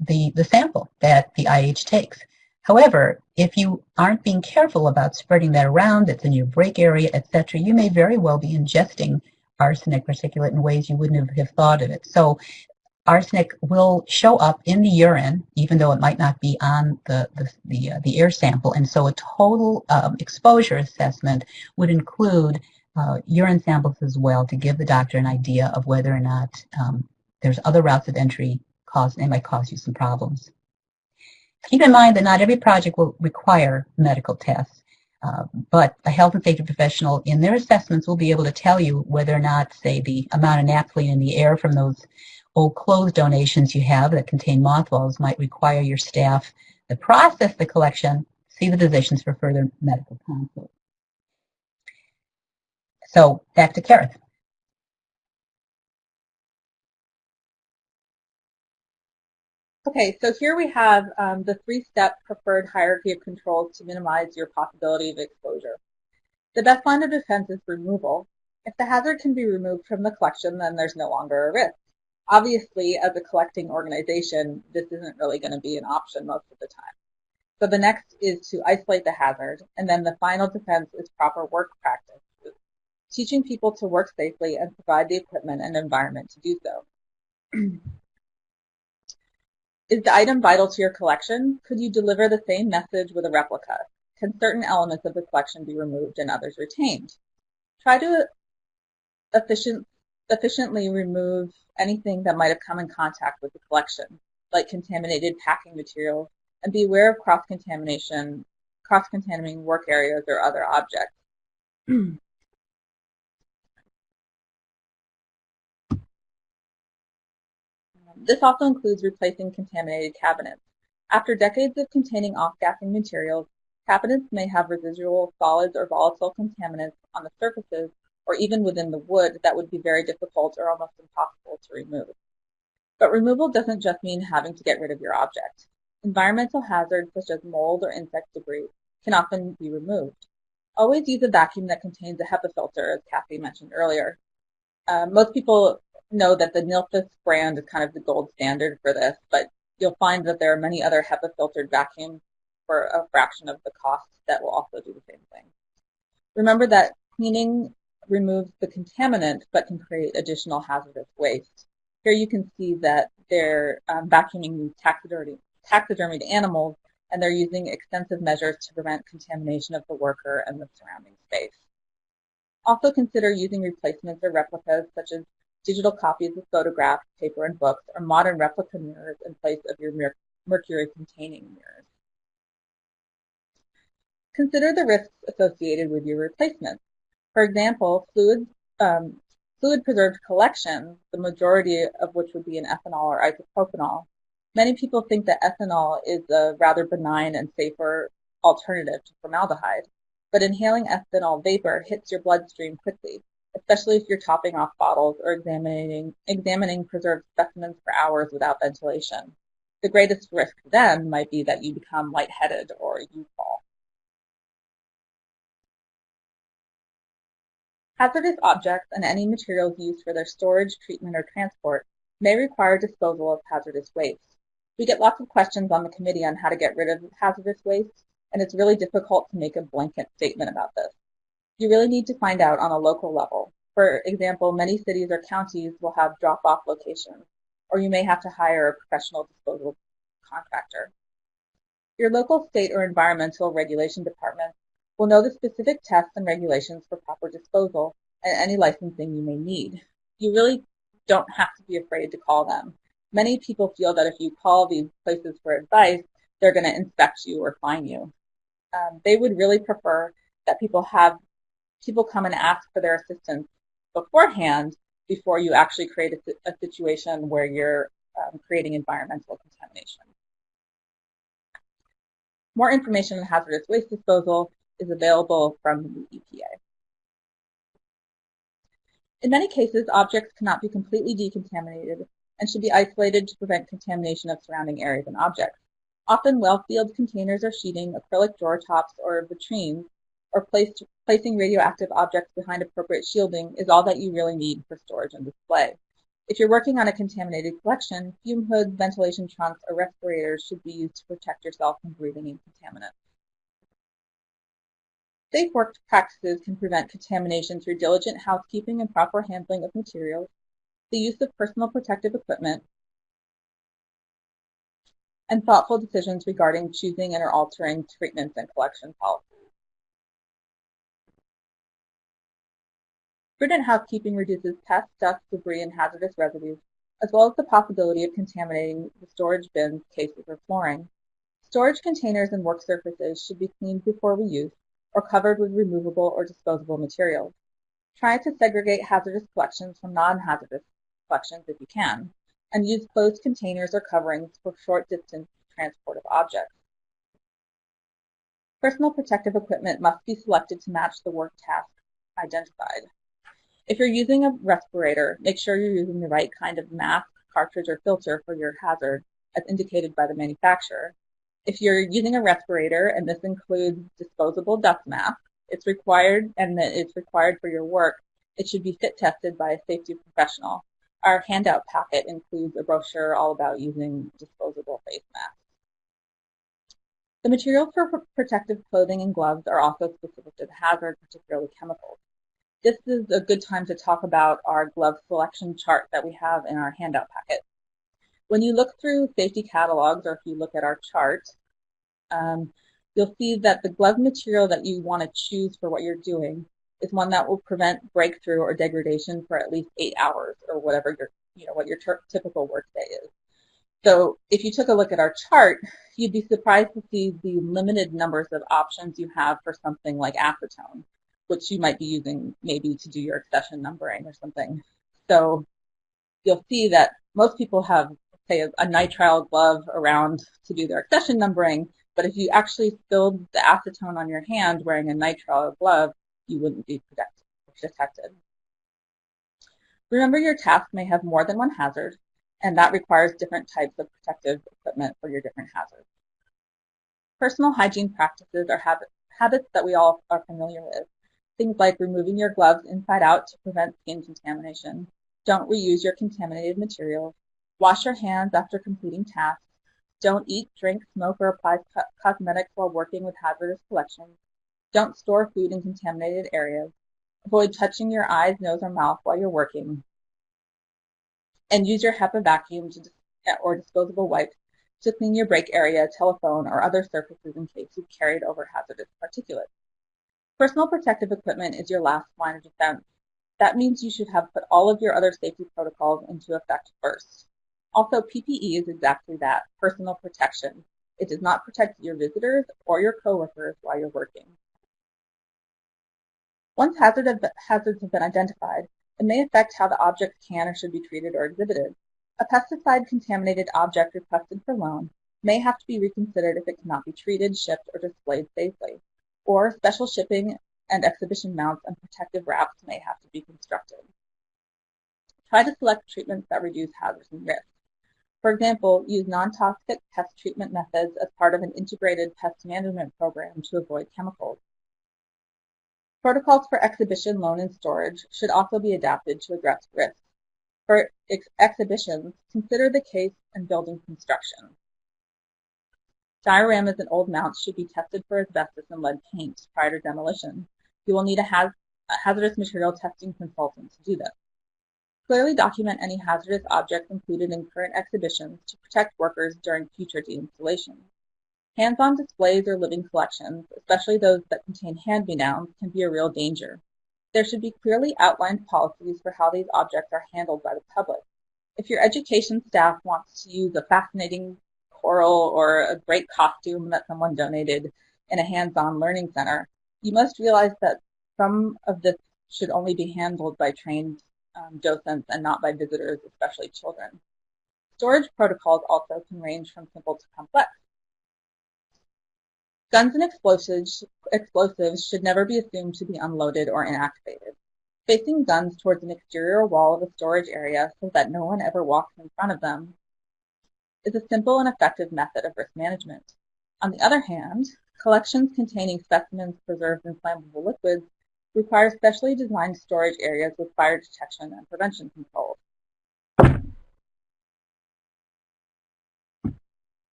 S3: the, the sample that the IH takes. However, if you aren't being careful about spreading that around, it's in your break area, etc., you may very well be ingesting arsenic particulate in ways you wouldn't have thought of it. So arsenic will show up in the urine, even though it might not be on the, the, the, uh, the air sample. And so a total um, exposure assessment would include uh, urine samples as well to give the doctor an idea of whether or not um, there's other routes of entry cause, they might cause you some problems. Keep in mind that not every project will require medical tests, uh, but a health and safety professional in their assessments will be able to tell you whether or not, say, the amount of naphthalene in the air from those old clothes donations you have that contain mothballs might require your staff to process the collection, see the physicians for further medical consult. So back to Kerith.
S2: Okay, so here we have um, the three-step preferred hierarchy of controls to minimize your possibility of exposure. The best line of defense is removal. If the hazard can be removed from the collection, then there's no longer a risk. Obviously, as a collecting organization, this isn't really going to be an option most of the time. So the next is to isolate the hazard, and then the final defense is proper work practice, teaching people to work safely and provide the equipment and environment to do so. Is the item vital to your collection? Could you deliver the same message with a replica? Can certain elements of the collection be removed and others retained? Try to efficient, efficiently remove anything that might have come in contact with the collection, like contaminated packing materials, and be aware of cross-contamination, cross-contaminating work areas or other objects. This also includes replacing contaminated cabinets. After decades of containing off-gassing materials, cabinets may have residual solids or volatile contaminants on the surfaces or even within the wood that would be very difficult or almost impossible to remove. But removal doesn't just mean having to get rid of your object. Environmental hazards such as mold or insect debris can often be removed. Always use a vacuum that contains a HEPA filter, as Kathy mentioned earlier. Uh, most people know that the Nilfisk brand is kind of the gold standard for this, but you'll find that there are many other HEPA filtered vacuums for a fraction of the cost that will also do the same thing. Remember that cleaning removes the contaminant but can create additional hazardous waste. Here you can see that they're um, vacuuming these taxidermied, taxidermied animals and they're using extensive measures to prevent contamination of the worker and the surrounding space. Also consider using replacements or replicas such as digital copies of photographs, paper, and books, or modern replica mirrors in place of your mercury-containing mirrors. Consider the risks associated with your replacements. For example, fluid, um, fluid-preserved collections, the majority of which would be in ethanol or isopropanol. Many people think that ethanol is a rather benign and safer alternative to formaldehyde, but inhaling ethanol vapor hits your bloodstream quickly, especially if you're topping off bottles or examining, examining preserved specimens for hours without ventilation. The greatest risk then might be that you become lightheaded or you fall. Hazardous objects and any materials used for their storage, treatment, or transport may require disposal of hazardous waste. We get lots of questions on the committee on how to get rid of hazardous waste, and it's really difficult to make a blanket statement about this. You really need to find out on a local level. For example, many cities or counties will have drop-off locations, or you may have to hire a professional disposal contractor. Your local state or environmental regulation department will know the specific tests and regulations for proper disposal and any licensing you may need. You really don't have to be afraid to call them. Many people feel that if you call these places for advice, they're going to inspect you or fine you. Um, they would really prefer that people have people come and ask for their assistance beforehand before you actually create a, a situation where you're um, creating environmental contamination. More information on hazardous waste disposal is available from the EPA. In many cases, objects cannot be completely decontaminated and should be isolated to prevent contamination of surrounding areas and objects. Often well-sealed containers or sheeting, acrylic drawer tops, or vitrines, or placing radioactive objects behind appropriate shielding is all that you really need for storage and display. If you're working on a contaminated collection, fume hoods, ventilation trunks, or respirators should be used to protect yourself from breathing in contaminants. Safe work practices can prevent contamination through diligent housekeeping and proper handling of materials, the use of personal protective equipment, and thoughtful decisions regarding choosing and or altering treatments and collection policies. Prudent housekeeping reduces pests, dust, debris, and hazardous residues, as well as the possibility of contaminating the storage bins, cases, or flooring. Storage containers and work surfaces should be cleaned before reuse or covered with removable or disposable materials. Try to segregate hazardous collections from non-hazardous collections if you can, and use closed containers or coverings for short distance transport of objects. Personal protective equipment must be selected to match the work task identified. If you're using a respirator, make sure you're using the right kind of mask, cartridge, or filter for your hazard as indicated by the manufacturer. If you're using a respirator, and this includes disposable dust masks, it's required and it's required for your work, it should be fit tested by a safety professional. Our handout packet includes a brochure all about using disposable face masks. The materials for protective clothing and gloves are also specific to the hazard, particularly chemicals. This is a good time to talk about our glove selection chart that we have in our handout packet. When you look through safety catalogs, or if you look at our chart, um, you'll see that the glove material that you want to choose for what you're doing is one that will prevent breakthrough or degradation for at least eight hours or whatever your, you know, what your typical workday is. So if you took a look at our chart, you'd be surprised to see the limited numbers of options you have for something like acetone, which you might be using maybe to do your accession numbering or something. So you'll see that most people have say, a, a nitrile glove around to do their accession numbering, but if you actually spilled the acetone on your hand wearing a nitrile glove, you wouldn't be detected. Remember your task may have more than one hazard, and that requires different types of protective equipment for your different hazards. Personal hygiene practices are habit, habits that we all are familiar with. Things like removing your gloves inside out to prevent skin contamination. Don't reuse your contaminated materials. Wash your hands after completing tasks. Don't eat, drink, smoke, or apply co cosmetics while working with hazardous collections. Don't store food in contaminated areas. Avoid touching your eyes, nose, or mouth while you're working. And use your HEPA vacuum to, or disposable wipes to clean your break area, telephone, or other surfaces in case you've carried over hazardous particulates. Personal protective equipment is your last line of defense. That means you should have put all of your other safety protocols into effect first. Also, PPE is exactly that, personal protection. It does not protect your visitors or your coworkers while you're working. Once hazard hazards have been identified, it may affect how the object can or should be treated or exhibited. A pesticide-contaminated object requested for loan may have to be reconsidered if it cannot be treated, shipped, or displayed safely. Or special shipping and exhibition mounts and protective wraps may have to be constructed. Try to select treatments that reduce hazards and risks. For example, use non-toxic pest treatment methods as part of an integrated pest management program to avoid chemicals. Protocols for exhibition, loan, and storage should also be adapted to address risks. For ex exhibitions, consider the case and building construction. Dioramas and old mounts should be tested for asbestos and lead paint prior to demolition. You will need a, haz a hazardous material testing consultant to do this. Clearly document any hazardous objects included in current exhibitions to protect workers during future deinstallation. Hands-on displays or living collections, especially those that contain hand-me-downs, can be a real danger. There should be clearly outlined policies for how these objects are handled by the public. If your education staff wants to use a fascinating coral or a great costume that someone donated in a hands-on learning center, you must realize that some of this should only be handled by trained um, docents and not by visitors, especially children. Storage protocols also can range from simple to complex. Guns and explosives, explosives should never be assumed to be unloaded or inactivated. Facing guns towards an exterior wall of a storage area so that no one ever walks in front of them is a simple and effective method of risk management. On the other hand, collections containing specimens preserved in flammable liquids require specially designed storage areas with fire detection and prevention controls.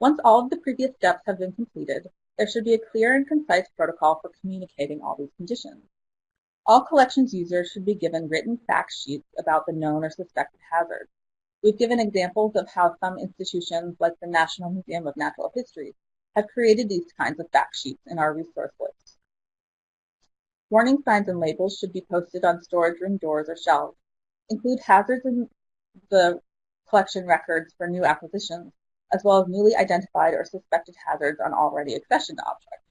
S2: Once all of the previous steps have been completed, there should be a clear and concise protocol for communicating all these conditions. All collections users should be given written fact sheets about the known or suspected hazards. We've given examples of how some institutions, like the National Museum of Natural History, have created these kinds of fact sheets in our resource list. Warning signs and labels should be posted on storage room doors or shelves. Include hazards in the collection records for new acquisitions, as well as newly identified or suspected hazards on already accessioned objects.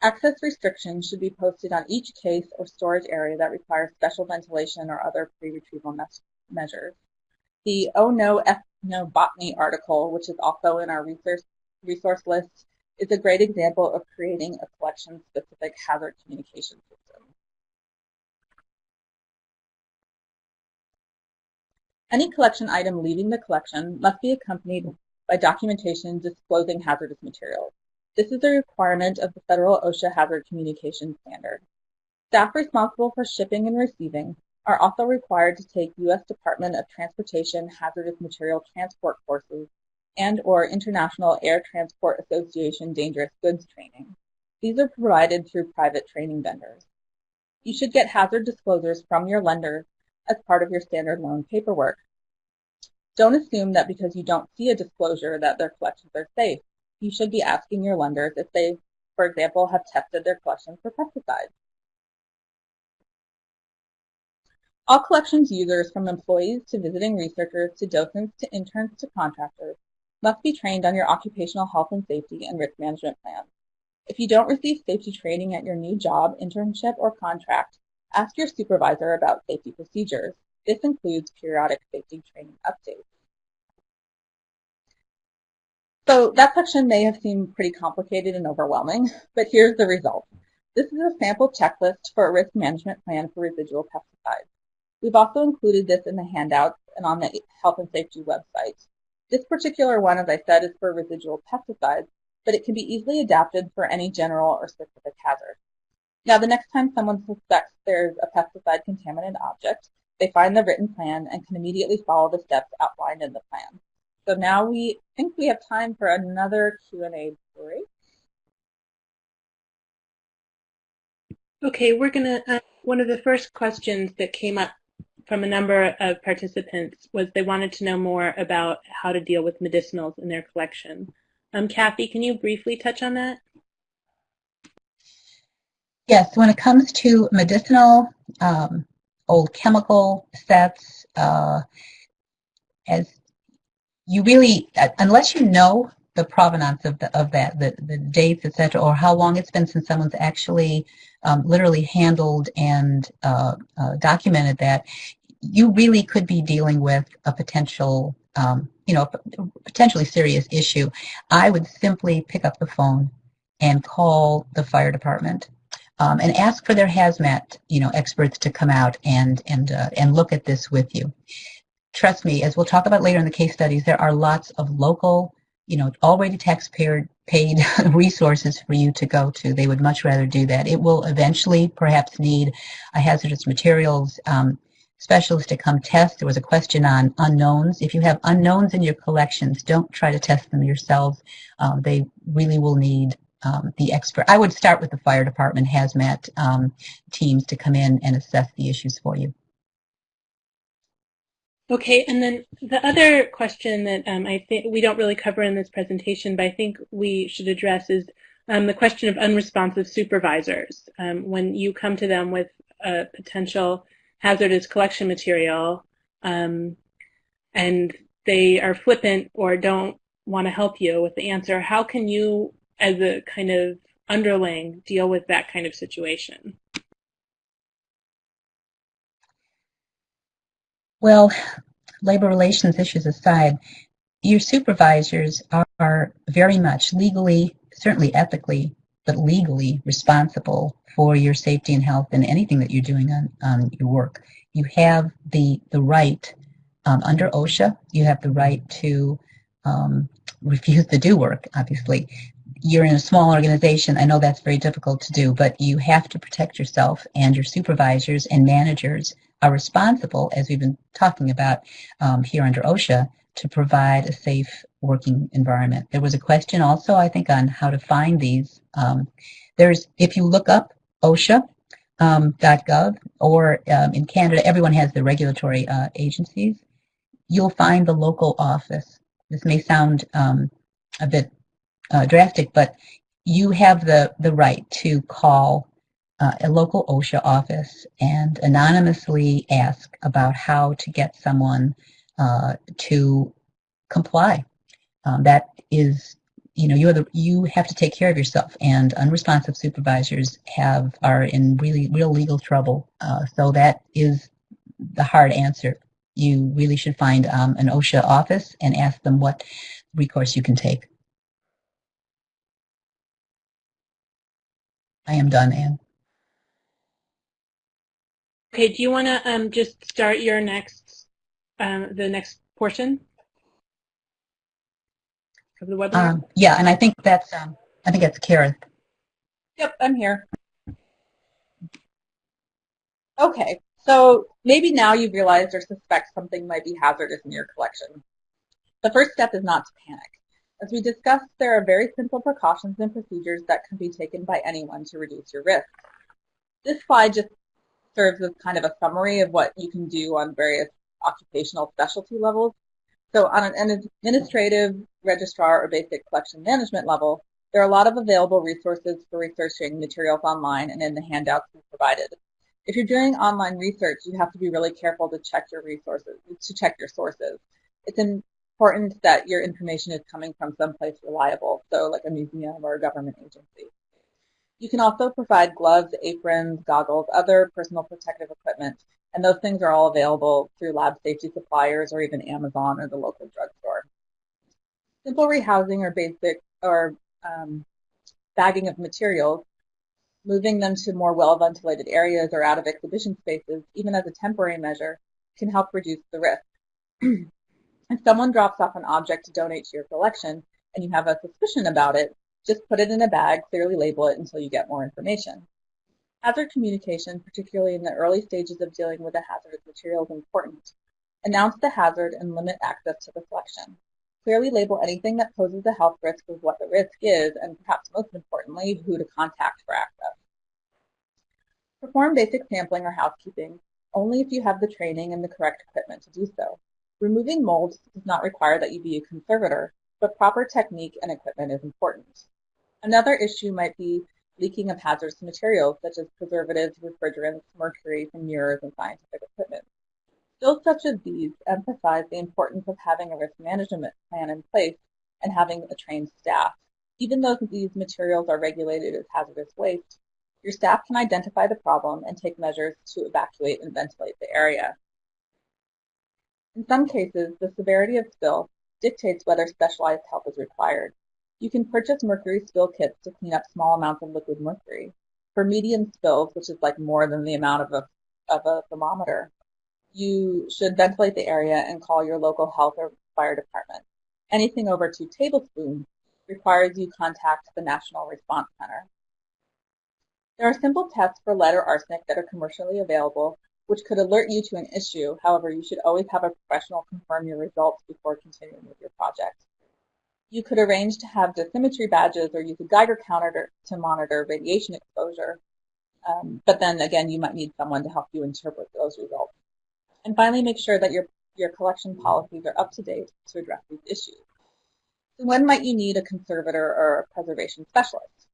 S2: Access restrictions should be posted on each case or storage area that requires special ventilation or other pre-retrieval me measures. The Oh No Ethnobotany article, which is also in our resource, resource list, is a great example of creating a collection-specific hazard communication system. Any collection item leaving the collection must be accompanied by documentation disclosing hazardous materials. This is a requirement of the federal OSHA Hazard Communication Standard. Staff responsible for shipping and receiving are also required to take U.S. Department of Transportation Hazardous Material Transport courses and or International Air Transport Association Dangerous Goods training. These are provided through private training vendors. You should get hazard disclosures from your lenders as part of your standard loan paperwork. Don't assume that because you don't see a disclosure that their collections are safe. You should be asking your lenders if they, for example, have tested their collections for pesticides. All collections users, from employees to visiting researchers to docents to interns to contractors, must be trained on your occupational health and safety and risk management plan. If you don't receive safety training at your new job, internship, or contract, ask your supervisor about safety procedures. This includes periodic safety training updates. So that section may have seemed pretty complicated and overwhelming, but here's the result. This is a sample checklist for a risk management plan for residual pesticides. We've also included this in the handouts and on the health and safety website. This particular one, as I said, is for residual pesticides, but it can be easily adapted for any general or specific hazard. Now, the next time someone suspects there's a pesticide contaminated object, they find the written plan and can immediately follow the steps outlined in the plan. So now we think we have time for another Q&A break.
S4: Okay, we're going to, uh, one of the first questions that came up from a number of participants was they wanted to know more about how to deal with medicinals in their collection. Um, Kathy, can you briefly touch on that?
S3: Yes, when it comes to medicinal, um, old chemical sets, uh, as you really, uh, unless you know the provenance of, the, of that, the, the dates, etc., or how long it's been since someone's actually um, literally handled and uh, uh, documented that, you really could be dealing with a potential, um, you know, potentially serious issue. I would simply pick up the phone and call the fire department um, and ask for their hazmat, you know, experts to come out and and uh, and look at this with you. Trust me, as we'll talk about later in the case studies, there are lots of local you know, already taxpayer paid resources for you to go to. They would much rather do that. It will eventually perhaps need a hazardous materials um, specialist to come test. There was a question on unknowns. If you have unknowns in your collections, don't try to test them yourselves. Um, they really will need um, the expert. I would start with the fire department hazmat um, teams to come in and assess the issues for you.
S4: Okay, and then the other question that um, I think we don't really cover in this presentation, but I think we should address is um, the question of unresponsive supervisors. Um, when you come to them with a potential hazardous collection material um, and they are flippant or don't want to help you with the answer, how can you, as a kind of underling, deal with that kind of situation?
S3: Well, labor relations issues aside, your supervisors are very much legally, certainly ethically, but legally responsible for your safety and health and anything that you're doing on, on your work. You have the, the right um, under OSHA, you have the right to um, refuse to do work, obviously. You're in a small organization. I know that's very difficult to do, but you have to protect yourself and your supervisors and managers are responsible, as we've been talking about um, here under OSHA, to provide a safe working environment. There was a question also, I think, on how to find these. Um, there's, if you look up OSHA, um, or um, in Canada, everyone has the regulatory uh, agencies. You'll find the local office. This may sound um, a bit uh, drastic, but you have the, the right to call uh, a local OSHA office and anonymously ask about how to get someone uh, to comply. Um, that is, you know, you're the, you have to take care of yourself, and unresponsive supervisors have are in really real legal trouble. Uh, so that is the hard answer. You really should find um, an OSHA office and ask them what recourse you can take. I am done, Anne.
S4: Okay, do you want to um, just start your next, um, the next portion of the webinar?
S3: Um, yeah, and I think that's um, I think that's Kerith.
S2: Yep, I'm here. Okay, so maybe now you've realized or suspect something might be hazardous in your collection. The first step is not to panic. As we discussed, there are very simple precautions and procedures that can be taken by anyone to reduce your risk. This slide just serves as kind of a summary of what you can do on various occupational specialty levels. So on an administrative, registrar, or basic collection management level, there are a lot of available resources for researching materials online and in the handouts we provided. If you're doing online research, you have to be really careful to check your resources, to check your sources. It's important that your information is coming from someplace reliable, so like a museum or a government agency. You can also provide gloves, aprons, goggles, other personal protective equipment, and those things are all available through lab safety suppliers or even Amazon or the local drugstore. Simple rehousing or basic or um, bagging of materials, moving them to more well-ventilated areas or out of exhibition spaces, even as a temporary measure, can help reduce the risk. if someone drops off an object to donate to your collection and you have a suspicion about it, just put it in a bag, clearly label it until you get more information. Hazard communication, particularly in the early stages of dealing with a hazardous material, is important. Announce the hazard and limit access to the collection. Clearly label anything that poses a health risk with what the risk is, and perhaps most importantly, who to contact for access. Perform basic sampling or housekeeping only if you have the training and the correct equipment to do so. Removing molds does not require that you be a conservator, but proper technique and equipment is important. Another issue might be leaking of hazardous materials such as preservatives, refrigerants, mercury from mirrors and scientific equipment. Bills such as these emphasize the importance of having a risk management plan in place and having a trained staff. Even though these materials are regulated as hazardous waste, your staff can identify the problem and take measures to evacuate and ventilate the area. In some cases, the severity of spill dictates whether specialized help is required. You can purchase mercury spill kits to clean up small amounts of liquid mercury. For medium spills, which is like more than the amount of a, of a thermometer, you should ventilate the area and call your local health or fire department. Anything over two tablespoons requires you contact the National Response Center. There are simple tests for lead or arsenic that are commercially available, which could alert you to an issue. However, you should always have a professional confirm your results before continuing with your project. You could arrange to have dosimetry badges or use a Geiger counter to monitor radiation exposure. Um, but then again, you might need someone to help you interpret those results. And finally, make sure that your, your collection policies are up to date to address these issues. So when might you need a conservator or a preservation specialist?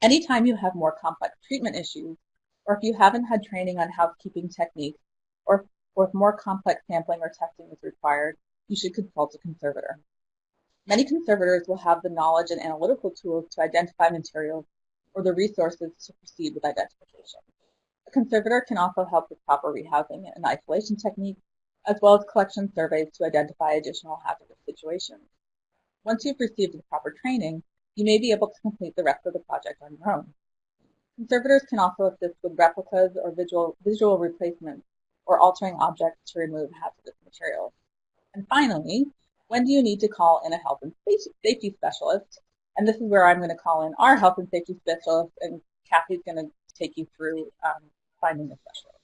S2: Anytime you have more complex treatment issues, or if you haven't had training on housekeeping techniques, or, or if more complex sampling or testing is required, you should consult a conservator. Many conservators will have the knowledge and analytical tools to identify materials or the resources to proceed with identification. A conservator can also help with proper rehousing and isolation techniques, as well as collection surveys to identify additional hazardous situations. Once you've received the proper training, you may be able to complete the rest of the project on your own. Conservators can also assist with replicas or visual, visual replacements or altering objects to remove hazardous materials. And finally, when do you need to call in a health and safety specialist? And this is where I'm going to call in our health and safety specialist, and Kathy's going to take you through um, finding the specialist.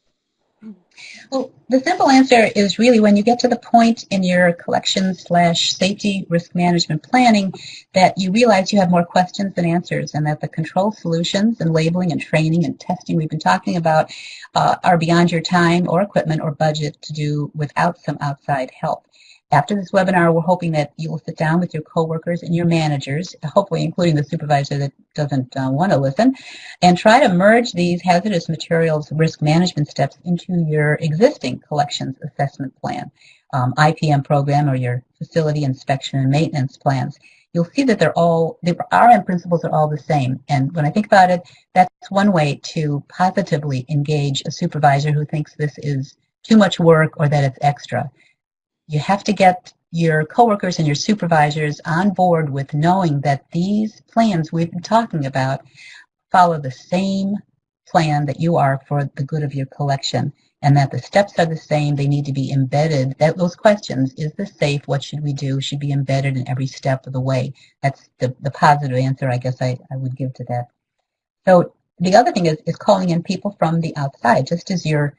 S3: Well, the simple answer is really when you get to the point in your collection slash safety risk management planning that you realize you have more questions than answers and that the control solutions and labeling and training and testing we've been talking about uh, are beyond your time or equipment or budget to do without some outside help. After this webinar, we're hoping that you will sit down with your coworkers and your managers, hopefully including the supervisor that doesn't uh, want to listen, and try to merge these hazardous materials risk management steps into your existing collections assessment plan, um, IPM program, or your facility inspection and maintenance plans. You'll see that they're all, the RM principles are all the same. And when I think about it, that's one way to positively engage a supervisor who thinks this is too much work or that it's extra you have to get your coworkers and your supervisors on board with knowing that these plans we've been talking about follow the same plan that you are for the good of your collection and that the steps are the same. They need to be embedded. That those questions is this safe? What should we do? Should be embedded in every step of the way. That's the, the positive answer i guess I, I would give to that. So the other thing is, is calling in people from the outside just as you're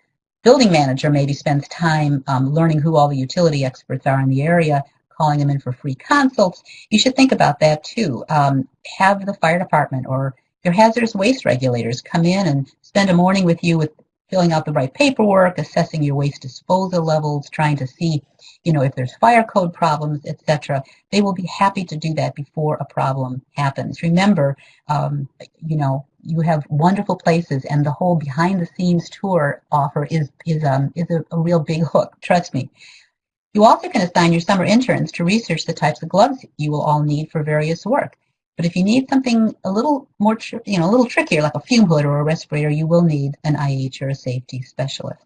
S3: building manager maybe spends time um, learning who all the utility experts are in the area, calling them in for free consults, you should think about that too. Um, have the fire department or your hazardous waste regulators come in and spend a morning with you with filling out the right paperwork, assessing your waste disposal levels, trying to see, you know, if there's fire code problems, etc. They will be happy to do that before a problem happens. Remember, um, you know, you have wonderful places, and the whole behind-the-scenes tour offer is is um is a, a real big hook. Trust me. You also can assign your summer interns to research the types of gloves you will all need for various work. But if you need something a little more, you know, a little trickier, like a fume hood or a respirator, you will need an IH or a safety specialist.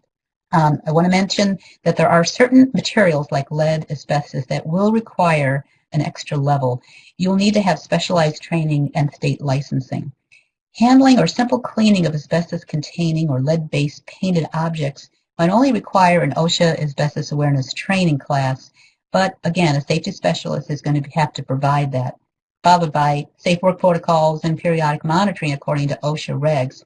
S3: Um, I want to mention that there are certain materials like lead, asbestos that will require an extra level. You'll need to have specialized training and state licensing. Handling or simple cleaning of asbestos-containing or lead-based painted objects might only require an OSHA asbestos awareness training class, but again, a safety specialist is going to have to provide that, followed by safe work protocols and periodic monitoring according to OSHA regs.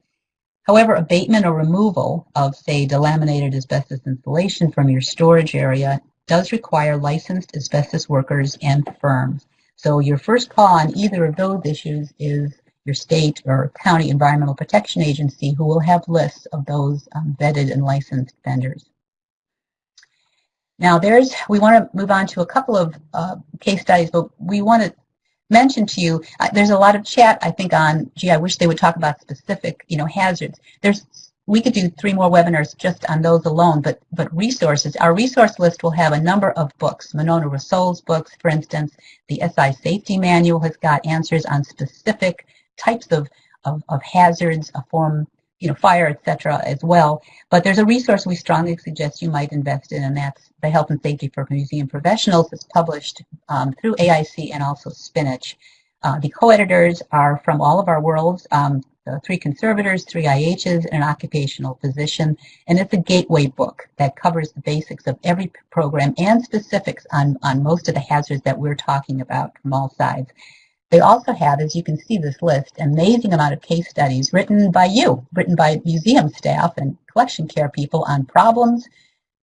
S3: However, abatement or removal of, say, delaminated asbestos insulation from your storage area does require licensed asbestos workers and firms. So your first call on either of those issues is your state or county environmental protection agency who will have lists of those um, vetted and licensed vendors. Now there's, we want to move on to a couple of uh, case studies, but we want to mention to you, uh, there's a lot of chat, I think, on, gee, I wish they would talk about specific, you know, hazards. There's, we could do three more webinars just on those alone, but, but resources, our resource list will have a number of books. Monona Rossol's books, for instance, the SI Safety Manual has got answers on specific types of, of, of hazards, a form, you know, fire, etc. as well. But there's a resource we strongly suggest you might invest in, and that's the Health and Safety for Museum Professionals. It's published um, through AIC and also Spinach. Uh, the co-editors are from all of our worlds, um, three conservators, three IHs, and an occupational physician. And it's a gateway book that covers the basics of every program and specifics on, on most of the hazards that we're talking about from all sides. They also have, as you can see this list, amazing amount of case studies written by you, written by museum staff and collection care people on problems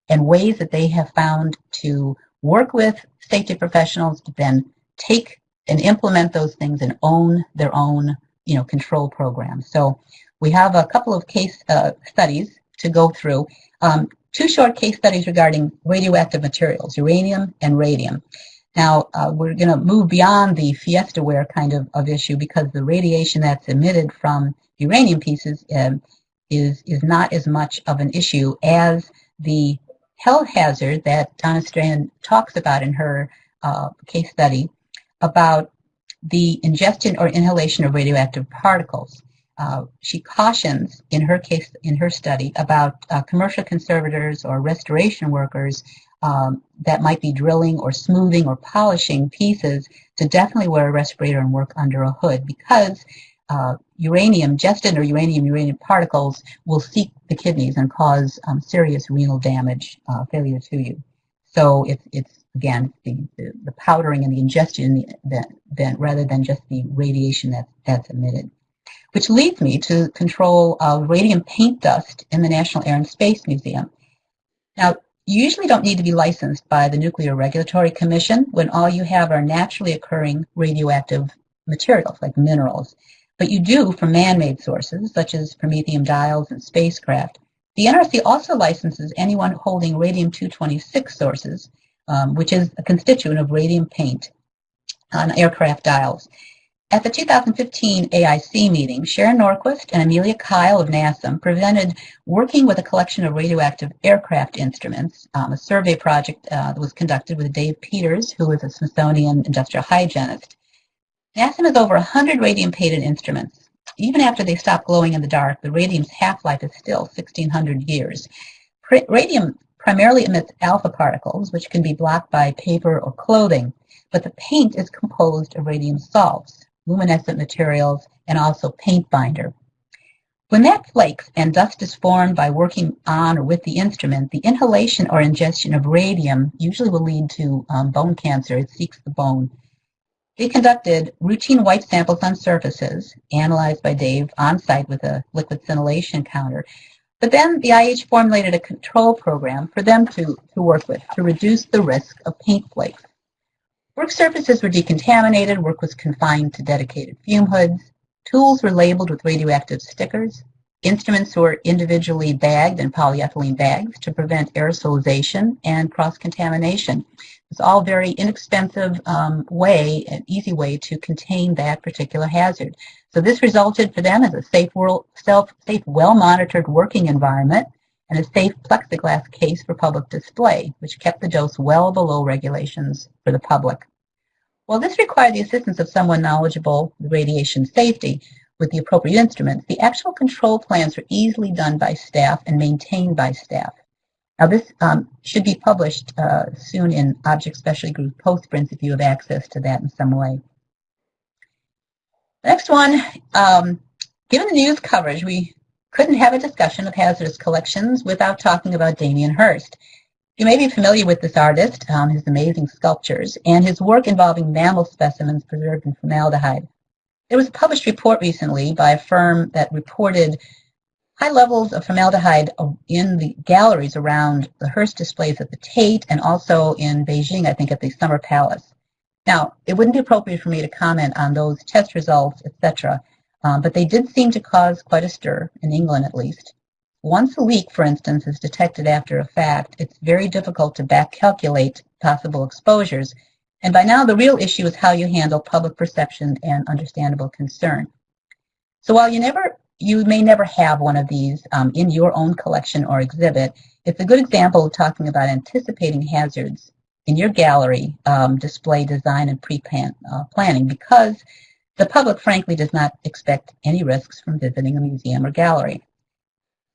S3: and ways that they have found to work with safety professionals to then take and implement those things and own their own you know, control programs. So we have a couple of case uh, studies to go through. Um, two short case studies regarding radioactive materials, uranium and radium. Now, uh, we're going to move beyond the fiestaware kind of, of issue because the radiation that's emitted from uranium pieces um, is, is not as much of an issue as the health hazard that Donna Strahan talks about in her uh, case study about the ingestion or inhalation of radioactive particles. Uh, she cautions in her case, in her study, about uh, commercial conservators or restoration workers um, that might be drilling or smoothing or polishing pieces to definitely wear a respirator and work under a hood because uh, uranium, gestin or uranium uranium particles will seek the kidneys and cause um, serious renal damage, uh, failure to you. So it's, it's again, the, the, the powdering and the ingestion that, that, rather than just the radiation that, that's emitted. Which leads me to control of radium paint dust in the National Air and Space Museum. Now, you usually don't need to be licensed by the Nuclear Regulatory Commission when all you have are naturally occurring radioactive materials like minerals. But you do for man-made sources such as promethium dials and spacecraft. The NRC also licenses anyone holding radium-226 sources, um, which is a constituent of radium paint on aircraft dials. At the 2015 AIC meeting, Sharon Norquist and Amelia Kyle of NASM presented working with a collection of radioactive aircraft instruments, um, a survey project uh, that was conducted with Dave Peters, who is a Smithsonian industrial hygienist. NASM has over 100 radium-painted instruments. Even after they stop glowing in the dark, the radium's half-life is still 1,600 years. Radium primarily emits alpha particles, which can be blocked by paper or clothing, but the paint is composed of radium salts luminescent materials, and also paint binder. When that flakes and dust is formed by working on or with the instrument, the inhalation or ingestion of radium usually will lead to um, bone cancer. It seeks the bone. They conducted routine white samples on surfaces, analyzed by Dave on site with a liquid scintillation counter. But then the IH formulated a control program for them to, to work with to reduce the risk of paint flakes. Work surfaces were decontaminated, work was confined to dedicated fume hoods, tools were labeled with radioactive stickers, instruments were individually bagged in polyethylene bags to prevent aerosolization and cross-contamination. It's all very inexpensive um, way, an easy way to contain that particular hazard. So this resulted for them as a safe, self, safe well-monitored working environment and a safe plexiglass case for public display, which kept the dose well below regulations for the public. While this required the assistance of someone knowledgeable with radiation safety with the appropriate instruments, the actual control plans were easily done by staff and maintained by staff. Now this um, should be published uh, soon in Object Specialty Group postprints if you have access to that in some way. Next one, um, given the news coverage, we couldn't have a discussion of hazardous collections without talking about Damien Hirst. You may be familiar with this artist, um, his amazing sculptures, and his work involving mammal specimens preserved in formaldehyde. There was a published report recently by a firm that reported high levels of formaldehyde in the galleries around the Hirst displays at the Tate and also in Beijing, I think, at the Summer Palace. Now, it wouldn't be appropriate for me to comment on those test results, etc., um, but they did seem to cause quite a stir, in England at least. Once a leak, for instance, is detected after a fact, it's very difficult to back calculate possible exposures. And by now, the real issue is how you handle public perception and understandable concern. So while you never, you may never have one of these um, in your own collection or exhibit, it's a good example of talking about anticipating hazards in your gallery um, display design and pre-planning uh, because the public, frankly, does not expect any risks from visiting a museum or gallery.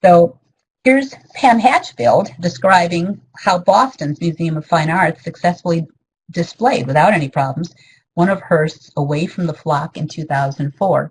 S3: So here's Pam Hatchfield describing how Boston's Museum of Fine Arts successfully displayed, without any problems, one of Hirst's Away from the Flock in 2004.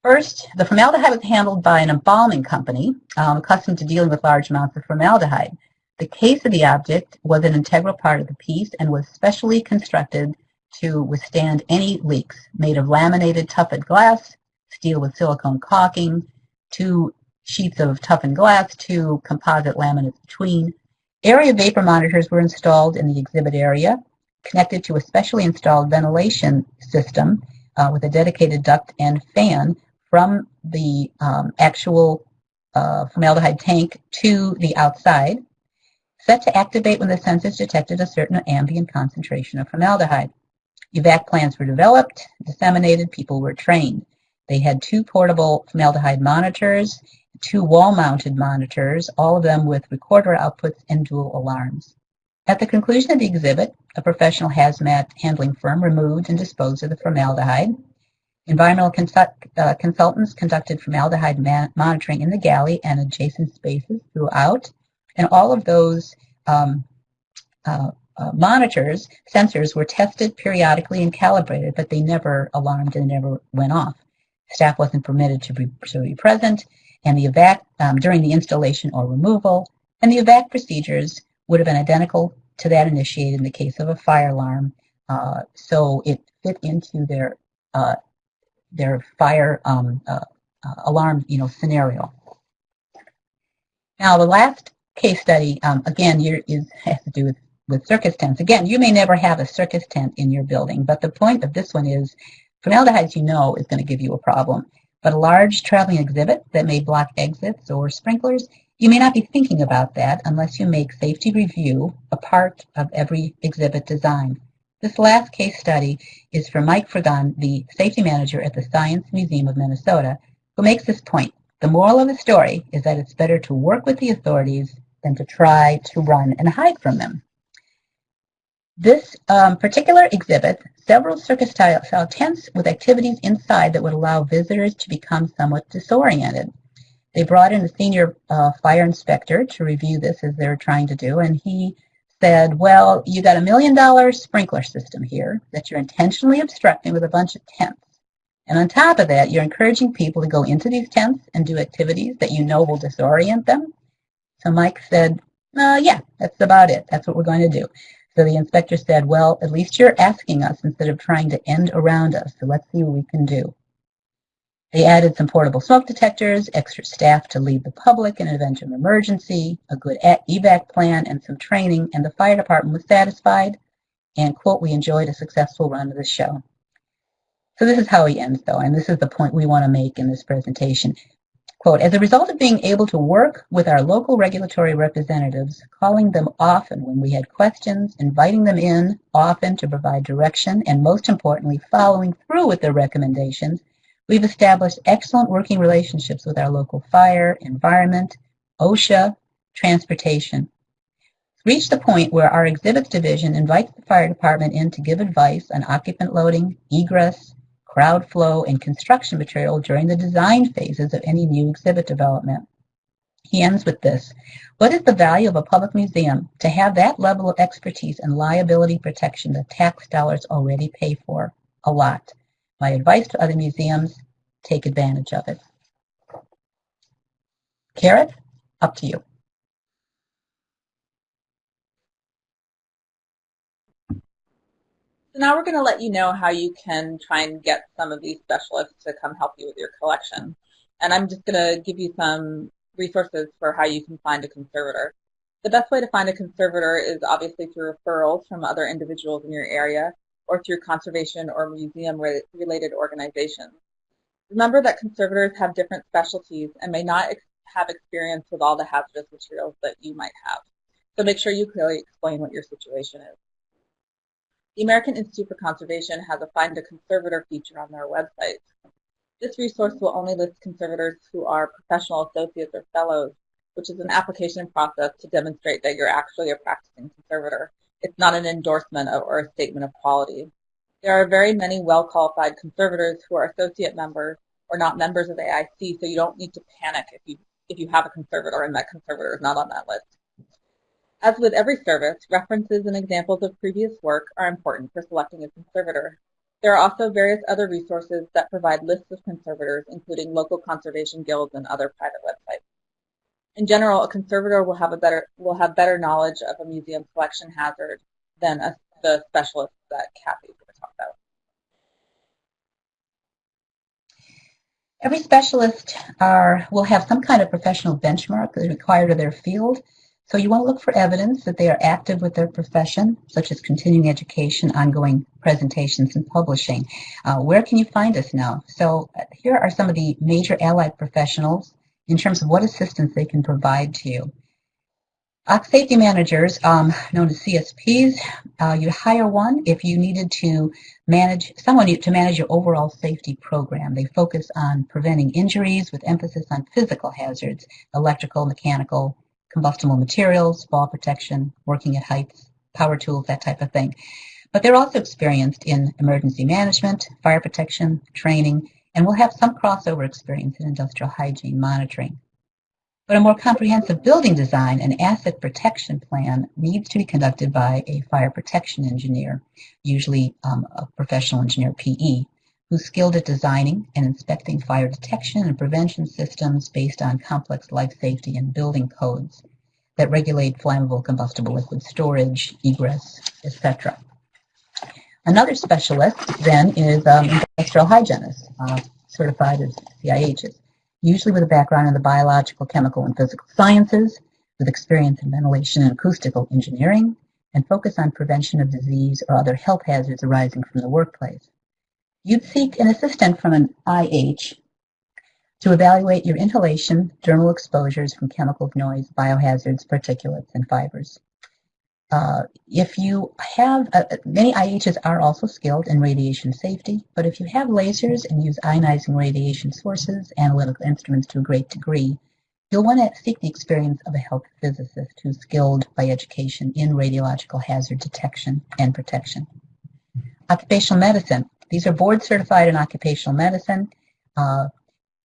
S3: First, the formaldehyde was handled by an embalming company um, accustomed to dealing with large amounts of formaldehyde. The case of the object was an integral part of the piece and was specially constructed to withstand any leaks, made of laminated toughened glass, steel with silicone caulking, two sheets of toughened glass, two composite laminates between. Area vapor monitors were installed in the exhibit area, connected to a specially installed ventilation system uh, with a dedicated duct and fan from the um, actual uh, formaldehyde tank to the outside, set to activate when the sensors detected a certain ambient concentration of formaldehyde. Evac plans were developed, disseminated, people were trained. They had two portable formaldehyde monitors, two wall-mounted monitors, all of them with recorder outputs and dual alarms. At the conclusion of the exhibit, a professional hazmat handling firm removed and disposed of the formaldehyde. Environmental consult, uh, consultants conducted formaldehyde monitoring in the galley and adjacent spaces throughout, and all of those um, uh, uh, monitors, sensors were tested periodically and calibrated, but they never alarmed and never went off. Staff wasn't permitted to be, to be present, and the evac um, during the installation or removal, and the evac procedures would have been identical to that initiated in the case of a fire alarm. Uh, so it fit into their uh, their fire um, uh, uh, alarm, you know, scenario. Now, the last case study, um, again, is, has to do with, with circus tents. Again, you may never have a circus tent in your building, but the point of this one is formaldehyde, you know, is going to give you a problem. But a large traveling exhibit that may block exits or sprinklers, you may not be thinking about that unless you make safety review a part of every exhibit design. This last case study is from Mike Fragon, the safety manager at the Science Museum of Minnesota, who makes this point. The moral of the story is that it's better to work with the authorities than to try to run and hide from them. This um, particular exhibit, several circus-style tents with activities inside that would allow visitors to become somewhat disoriented. They brought in a senior uh, fire inspector to review this as they were trying to do, and he said, well, you got a million dollar sprinkler system here that you're intentionally obstructing with a bunch of tents. And on top of that, you're encouraging people to go into these tents and do activities that you know will disorient them. So Mike said, uh, yeah, that's about it. That's what we're going to do. So the inspector said, well, at least you're asking us instead of trying to end around us. So let's see what we can do. They added some portable smoke detectors, extra staff to lead the public in an event of emergency, a good evac plan, and some training, and the fire department was satisfied. And, quote, we enjoyed a successful run of the show. So this is how he ends, though, and this is the point we want to make in this presentation. Quote, as a result of being able to work with our local regulatory representatives, calling them often when we had questions, inviting them in often to provide direction, and most importantly, following through with their recommendations, we've established excellent working relationships with our local fire, environment, OSHA, transportation. Reached the point where our exhibits division invites the fire department in to give advice on occupant loading, egress, crowd flow, and construction material during the design phases of any new exhibit development. He ends with this. What is the value of a public museum to have that level of expertise and liability protection that tax dollars already pay for? A lot. My advice to other museums, take advantage of it. Kerith, up to you.
S2: So now we're going to let you know how you can try and get some of these specialists to come help you with your collection. And I'm just going to give you some resources for how you can find a conservator. The best way to find a conservator is obviously through referrals from other individuals in your area or through conservation or museum related organizations. Remember that conservators have different specialties and may not ex have experience with all the hazardous materials that you might have. So make sure you clearly explain what your situation is. The American Institute for Conservation has a Find a Conservator feature on their website. This resource will only list conservators who are professional associates or fellows, which is an application process to demonstrate that you're actually a practicing conservator. It's not an endorsement of, or a statement of quality. There are very many well-qualified conservators who are associate members or not members of AIC, so you don't need to panic if you if you have a conservator and that conservator is not on that list. As with every service, references and examples of previous work are important for selecting a conservator. There are also various other resources that provide lists of conservators, including local conservation guilds and other private websites. In general, a conservator will have a better will have better knowledge of a museum collection hazard than a, the specialist that Kathy is going to talk about.
S3: Every specialist are, will have some kind of professional benchmark that is required of their field. So you want to look for evidence that they are active with their profession, such as continuing education, ongoing presentations, and publishing. Uh, where can you find us now? So uh, here are some of the major allied professionals in terms of what assistance they can provide to you. OC safety managers, um, known as CSPs, uh, you hire one if you needed to manage someone to manage your overall safety program. They focus on preventing injuries with emphasis on physical hazards, electrical, mechanical, combustible materials, fall protection, working at heights, power tools, that type of thing. But they're also experienced in emergency management, fire protection, training, and will have some crossover experience in industrial hygiene monitoring. But a more comprehensive building design and asset protection plan needs to be conducted by a fire protection engineer, usually um, a professional engineer PE, who's skilled at designing and inspecting fire detection and prevention systems based on complex life safety and building codes that regulate flammable combustible liquid storage, egress, etc. Another specialist then is um, industrial hygienist, uh, certified as CIHs usually with a background in the biological, chemical, and physical sciences, with experience in ventilation and acoustical engineering, and focus on prevention of disease or other health hazards arising from the workplace. You'd seek an assistant from an IH to evaluate your inhalation, dermal exposures from chemical noise, biohazards, particulates, and fibers. Uh, if you have, uh, many IHs are also skilled in radiation safety, but if you have lasers and use ionizing radiation sources, analytical instruments to a great degree, you'll want to seek the experience of a health physicist who's skilled by education in radiological hazard detection and protection. Occupational medicine. These are board certified in occupational medicine. Uh,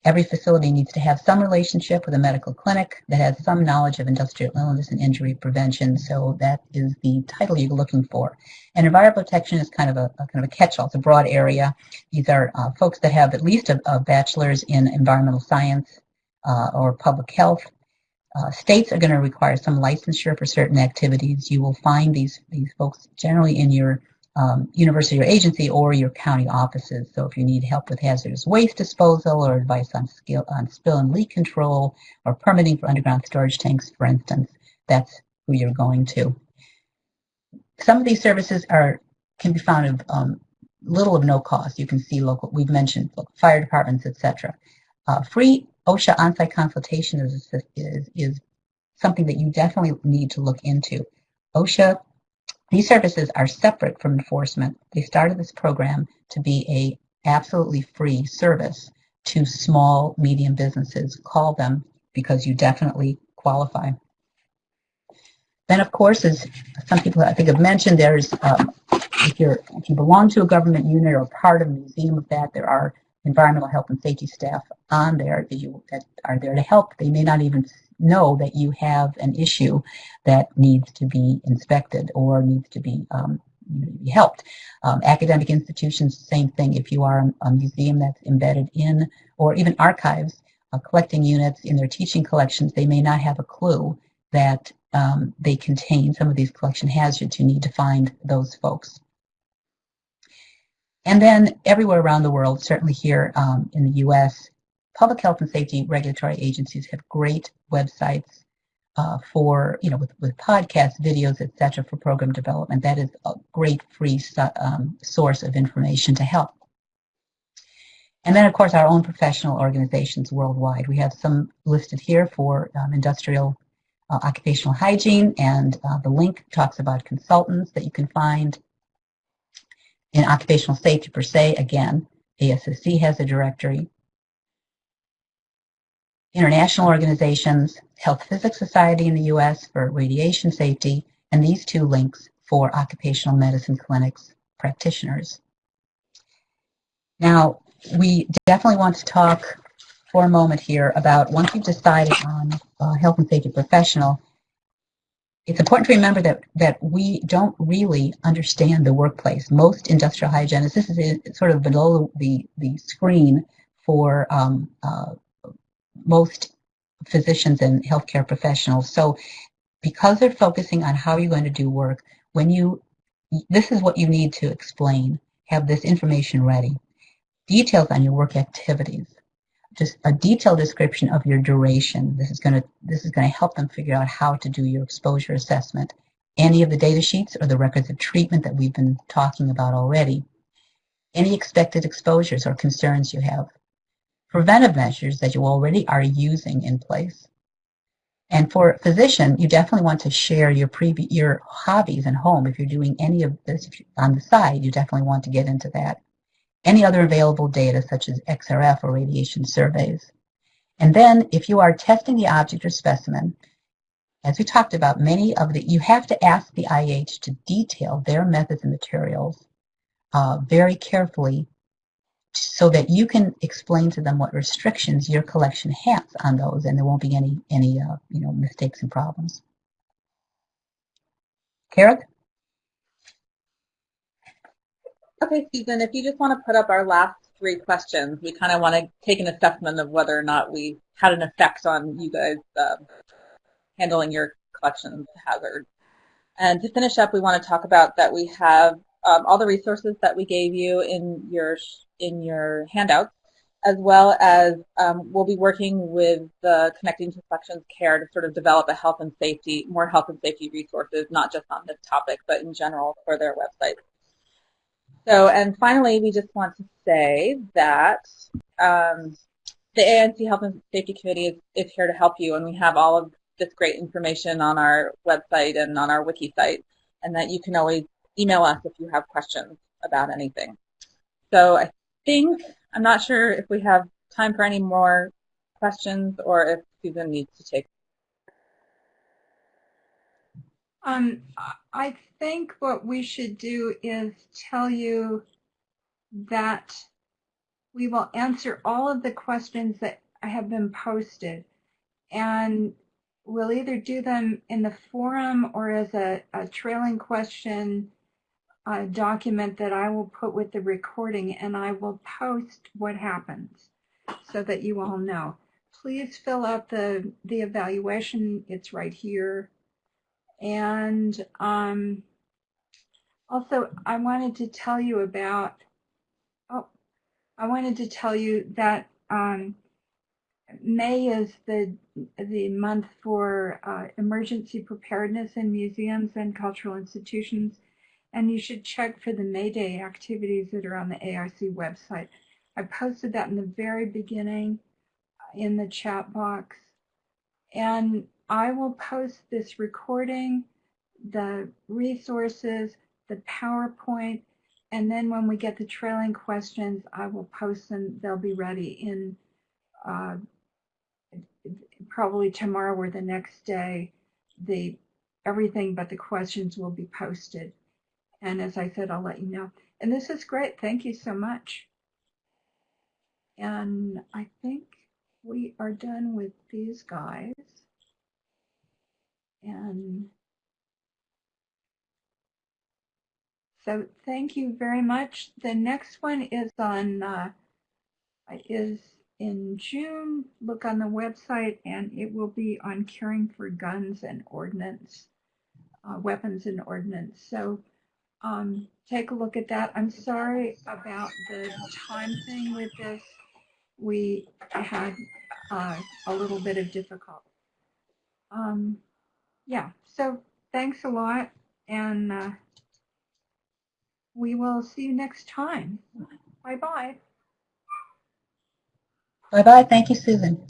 S3: Every facility needs to have some relationship with a medical clinic that has some knowledge of industrial illness and injury prevention. So that is the title you're looking for. And environmental protection is kind of a, a kind of a catch-all. It's a broad area. These are uh, folks that have at least a, a bachelor's in environmental science uh, or public health. Uh, states are going to require some licensure for certain activities. You will find these these folks generally in your um, university or agency or your county offices. So if you need help with hazardous waste disposal or advice on, skill, on spill and leak control or permitting for underground storage tanks, for instance, that's who you're going to. Some of these services are can be found of um, little of no cost. You can see local, we've mentioned fire departments, etc. Uh, free OSHA on-site consultation is, is, is something that you definitely need to look into. OSHA these services are separate from enforcement. They started this program to be a absolutely free service to small, medium businesses. Call them because you definitely qualify. Then, of course, as some people I think have mentioned, there's um, if you're if you belong to a government unit or part of a museum of that, there are environmental health and safety staff on there that you that are there to help. They may not even know that you have an issue that needs to be inspected or needs to be um, helped. Um, academic institutions, same thing. If you are a museum that's embedded in, or even archives, uh, collecting units in their teaching collections, they may not have a clue that um, they contain some of these collection hazards. You need to find those folks. And then everywhere around the world, certainly here um, in the U.S., public health and safety regulatory agencies have great websites uh, for, you know, with, with podcasts, videos, etc., for program development. That is a great free um, source of information to help. And then, of course, our own professional organizations worldwide. We have some listed here for um, industrial uh, occupational hygiene, and uh, the link talks about consultants that you can find in occupational safety per se. Again, ASSC has a directory international organizations, Health Physics Society in the US for radiation safety, and these two links for occupational medicine clinics practitioners. Now, we definitely want to talk for a moment here about once you've decided on a health and safety professional, it's important to remember that, that we don't really understand the workplace. Most industrial hygienists, this is sort of below the, the screen for um, uh, most physicians and healthcare professionals. So because they're focusing on how you're going to do work, when you, this is what you need to explain, have this information ready. Details on your work activities, just a detailed description of your duration. This is going to, this is going to help them figure out how to do your exposure assessment. Any of the data sheets or the records of treatment that we've been talking about already. Any expected exposures or concerns you have preventive measures that you already are using in place. And for a physician, you definitely want to share your your hobbies and home. If you're doing any of this on the side, you definitely want to get into that. Any other available data, such as XRF or radiation surveys. And then, if you are testing the object or specimen, as we talked about, many of the you have to ask the IH to detail their methods and materials uh, very carefully so that you can explain to them what restrictions your collection has on those, and there won't be any any uh, you know mistakes and problems. Kerith?
S2: Okay, Susan, if you just want to put up our last three questions, we kind of want to take an assessment of whether or not we had an effect on you guys uh, handling your collections hazard. And to finish up, we want to talk about that we have um, all the resources that we gave you in your in your handouts, as well as um, we'll be working with the Connecting to Care to sort of develop a health and safety, more health and safety resources, not just on this topic, but in general for their website. So, and finally, we just want to say that um, the AIC Health and Safety Committee is, is here to help you, and we have all of this great information on our website and on our wiki site, and that you can always email us if you have questions about anything. So I think, I'm not sure if we have time for any more questions or if Susan needs to take.
S1: Um, I think what we should do is tell you that we will answer all of the questions that have been posted. And we'll either do them in the forum or as a, a trailing question uh, document that I will put with the recording and I will post what happens so that you all know. Please fill out the, the evaluation. It's right here. And um, also, I wanted to tell you about, oh, I wanted to tell you that um, May is the the month for uh, emergency preparedness in museums and cultural institutions, and you should check for the May Day activities that are on the AIC website. I posted that in the very beginning uh, in the chat box, and I will post this recording, the resources, the PowerPoint, and then when we get the trailing questions, I will post them. They'll be ready in uh, probably tomorrow or the next day, the everything but the questions will be posted. And as I said, I'll let you know. And this is great. Thank you so much. And I think we are done with these guys. And so thank you very much. The next one is on uh, is in June. Look on the website and it will be on caring for guns and ordnance, uh, weapons and ordnance. So um, take a look at that. I'm sorry about the time thing with this. We had uh, a little bit of difficulty. Um, yeah, so thanks a lot and uh, we will see you next time. Bye-bye.
S3: Bye-bye. Thank you, Susan.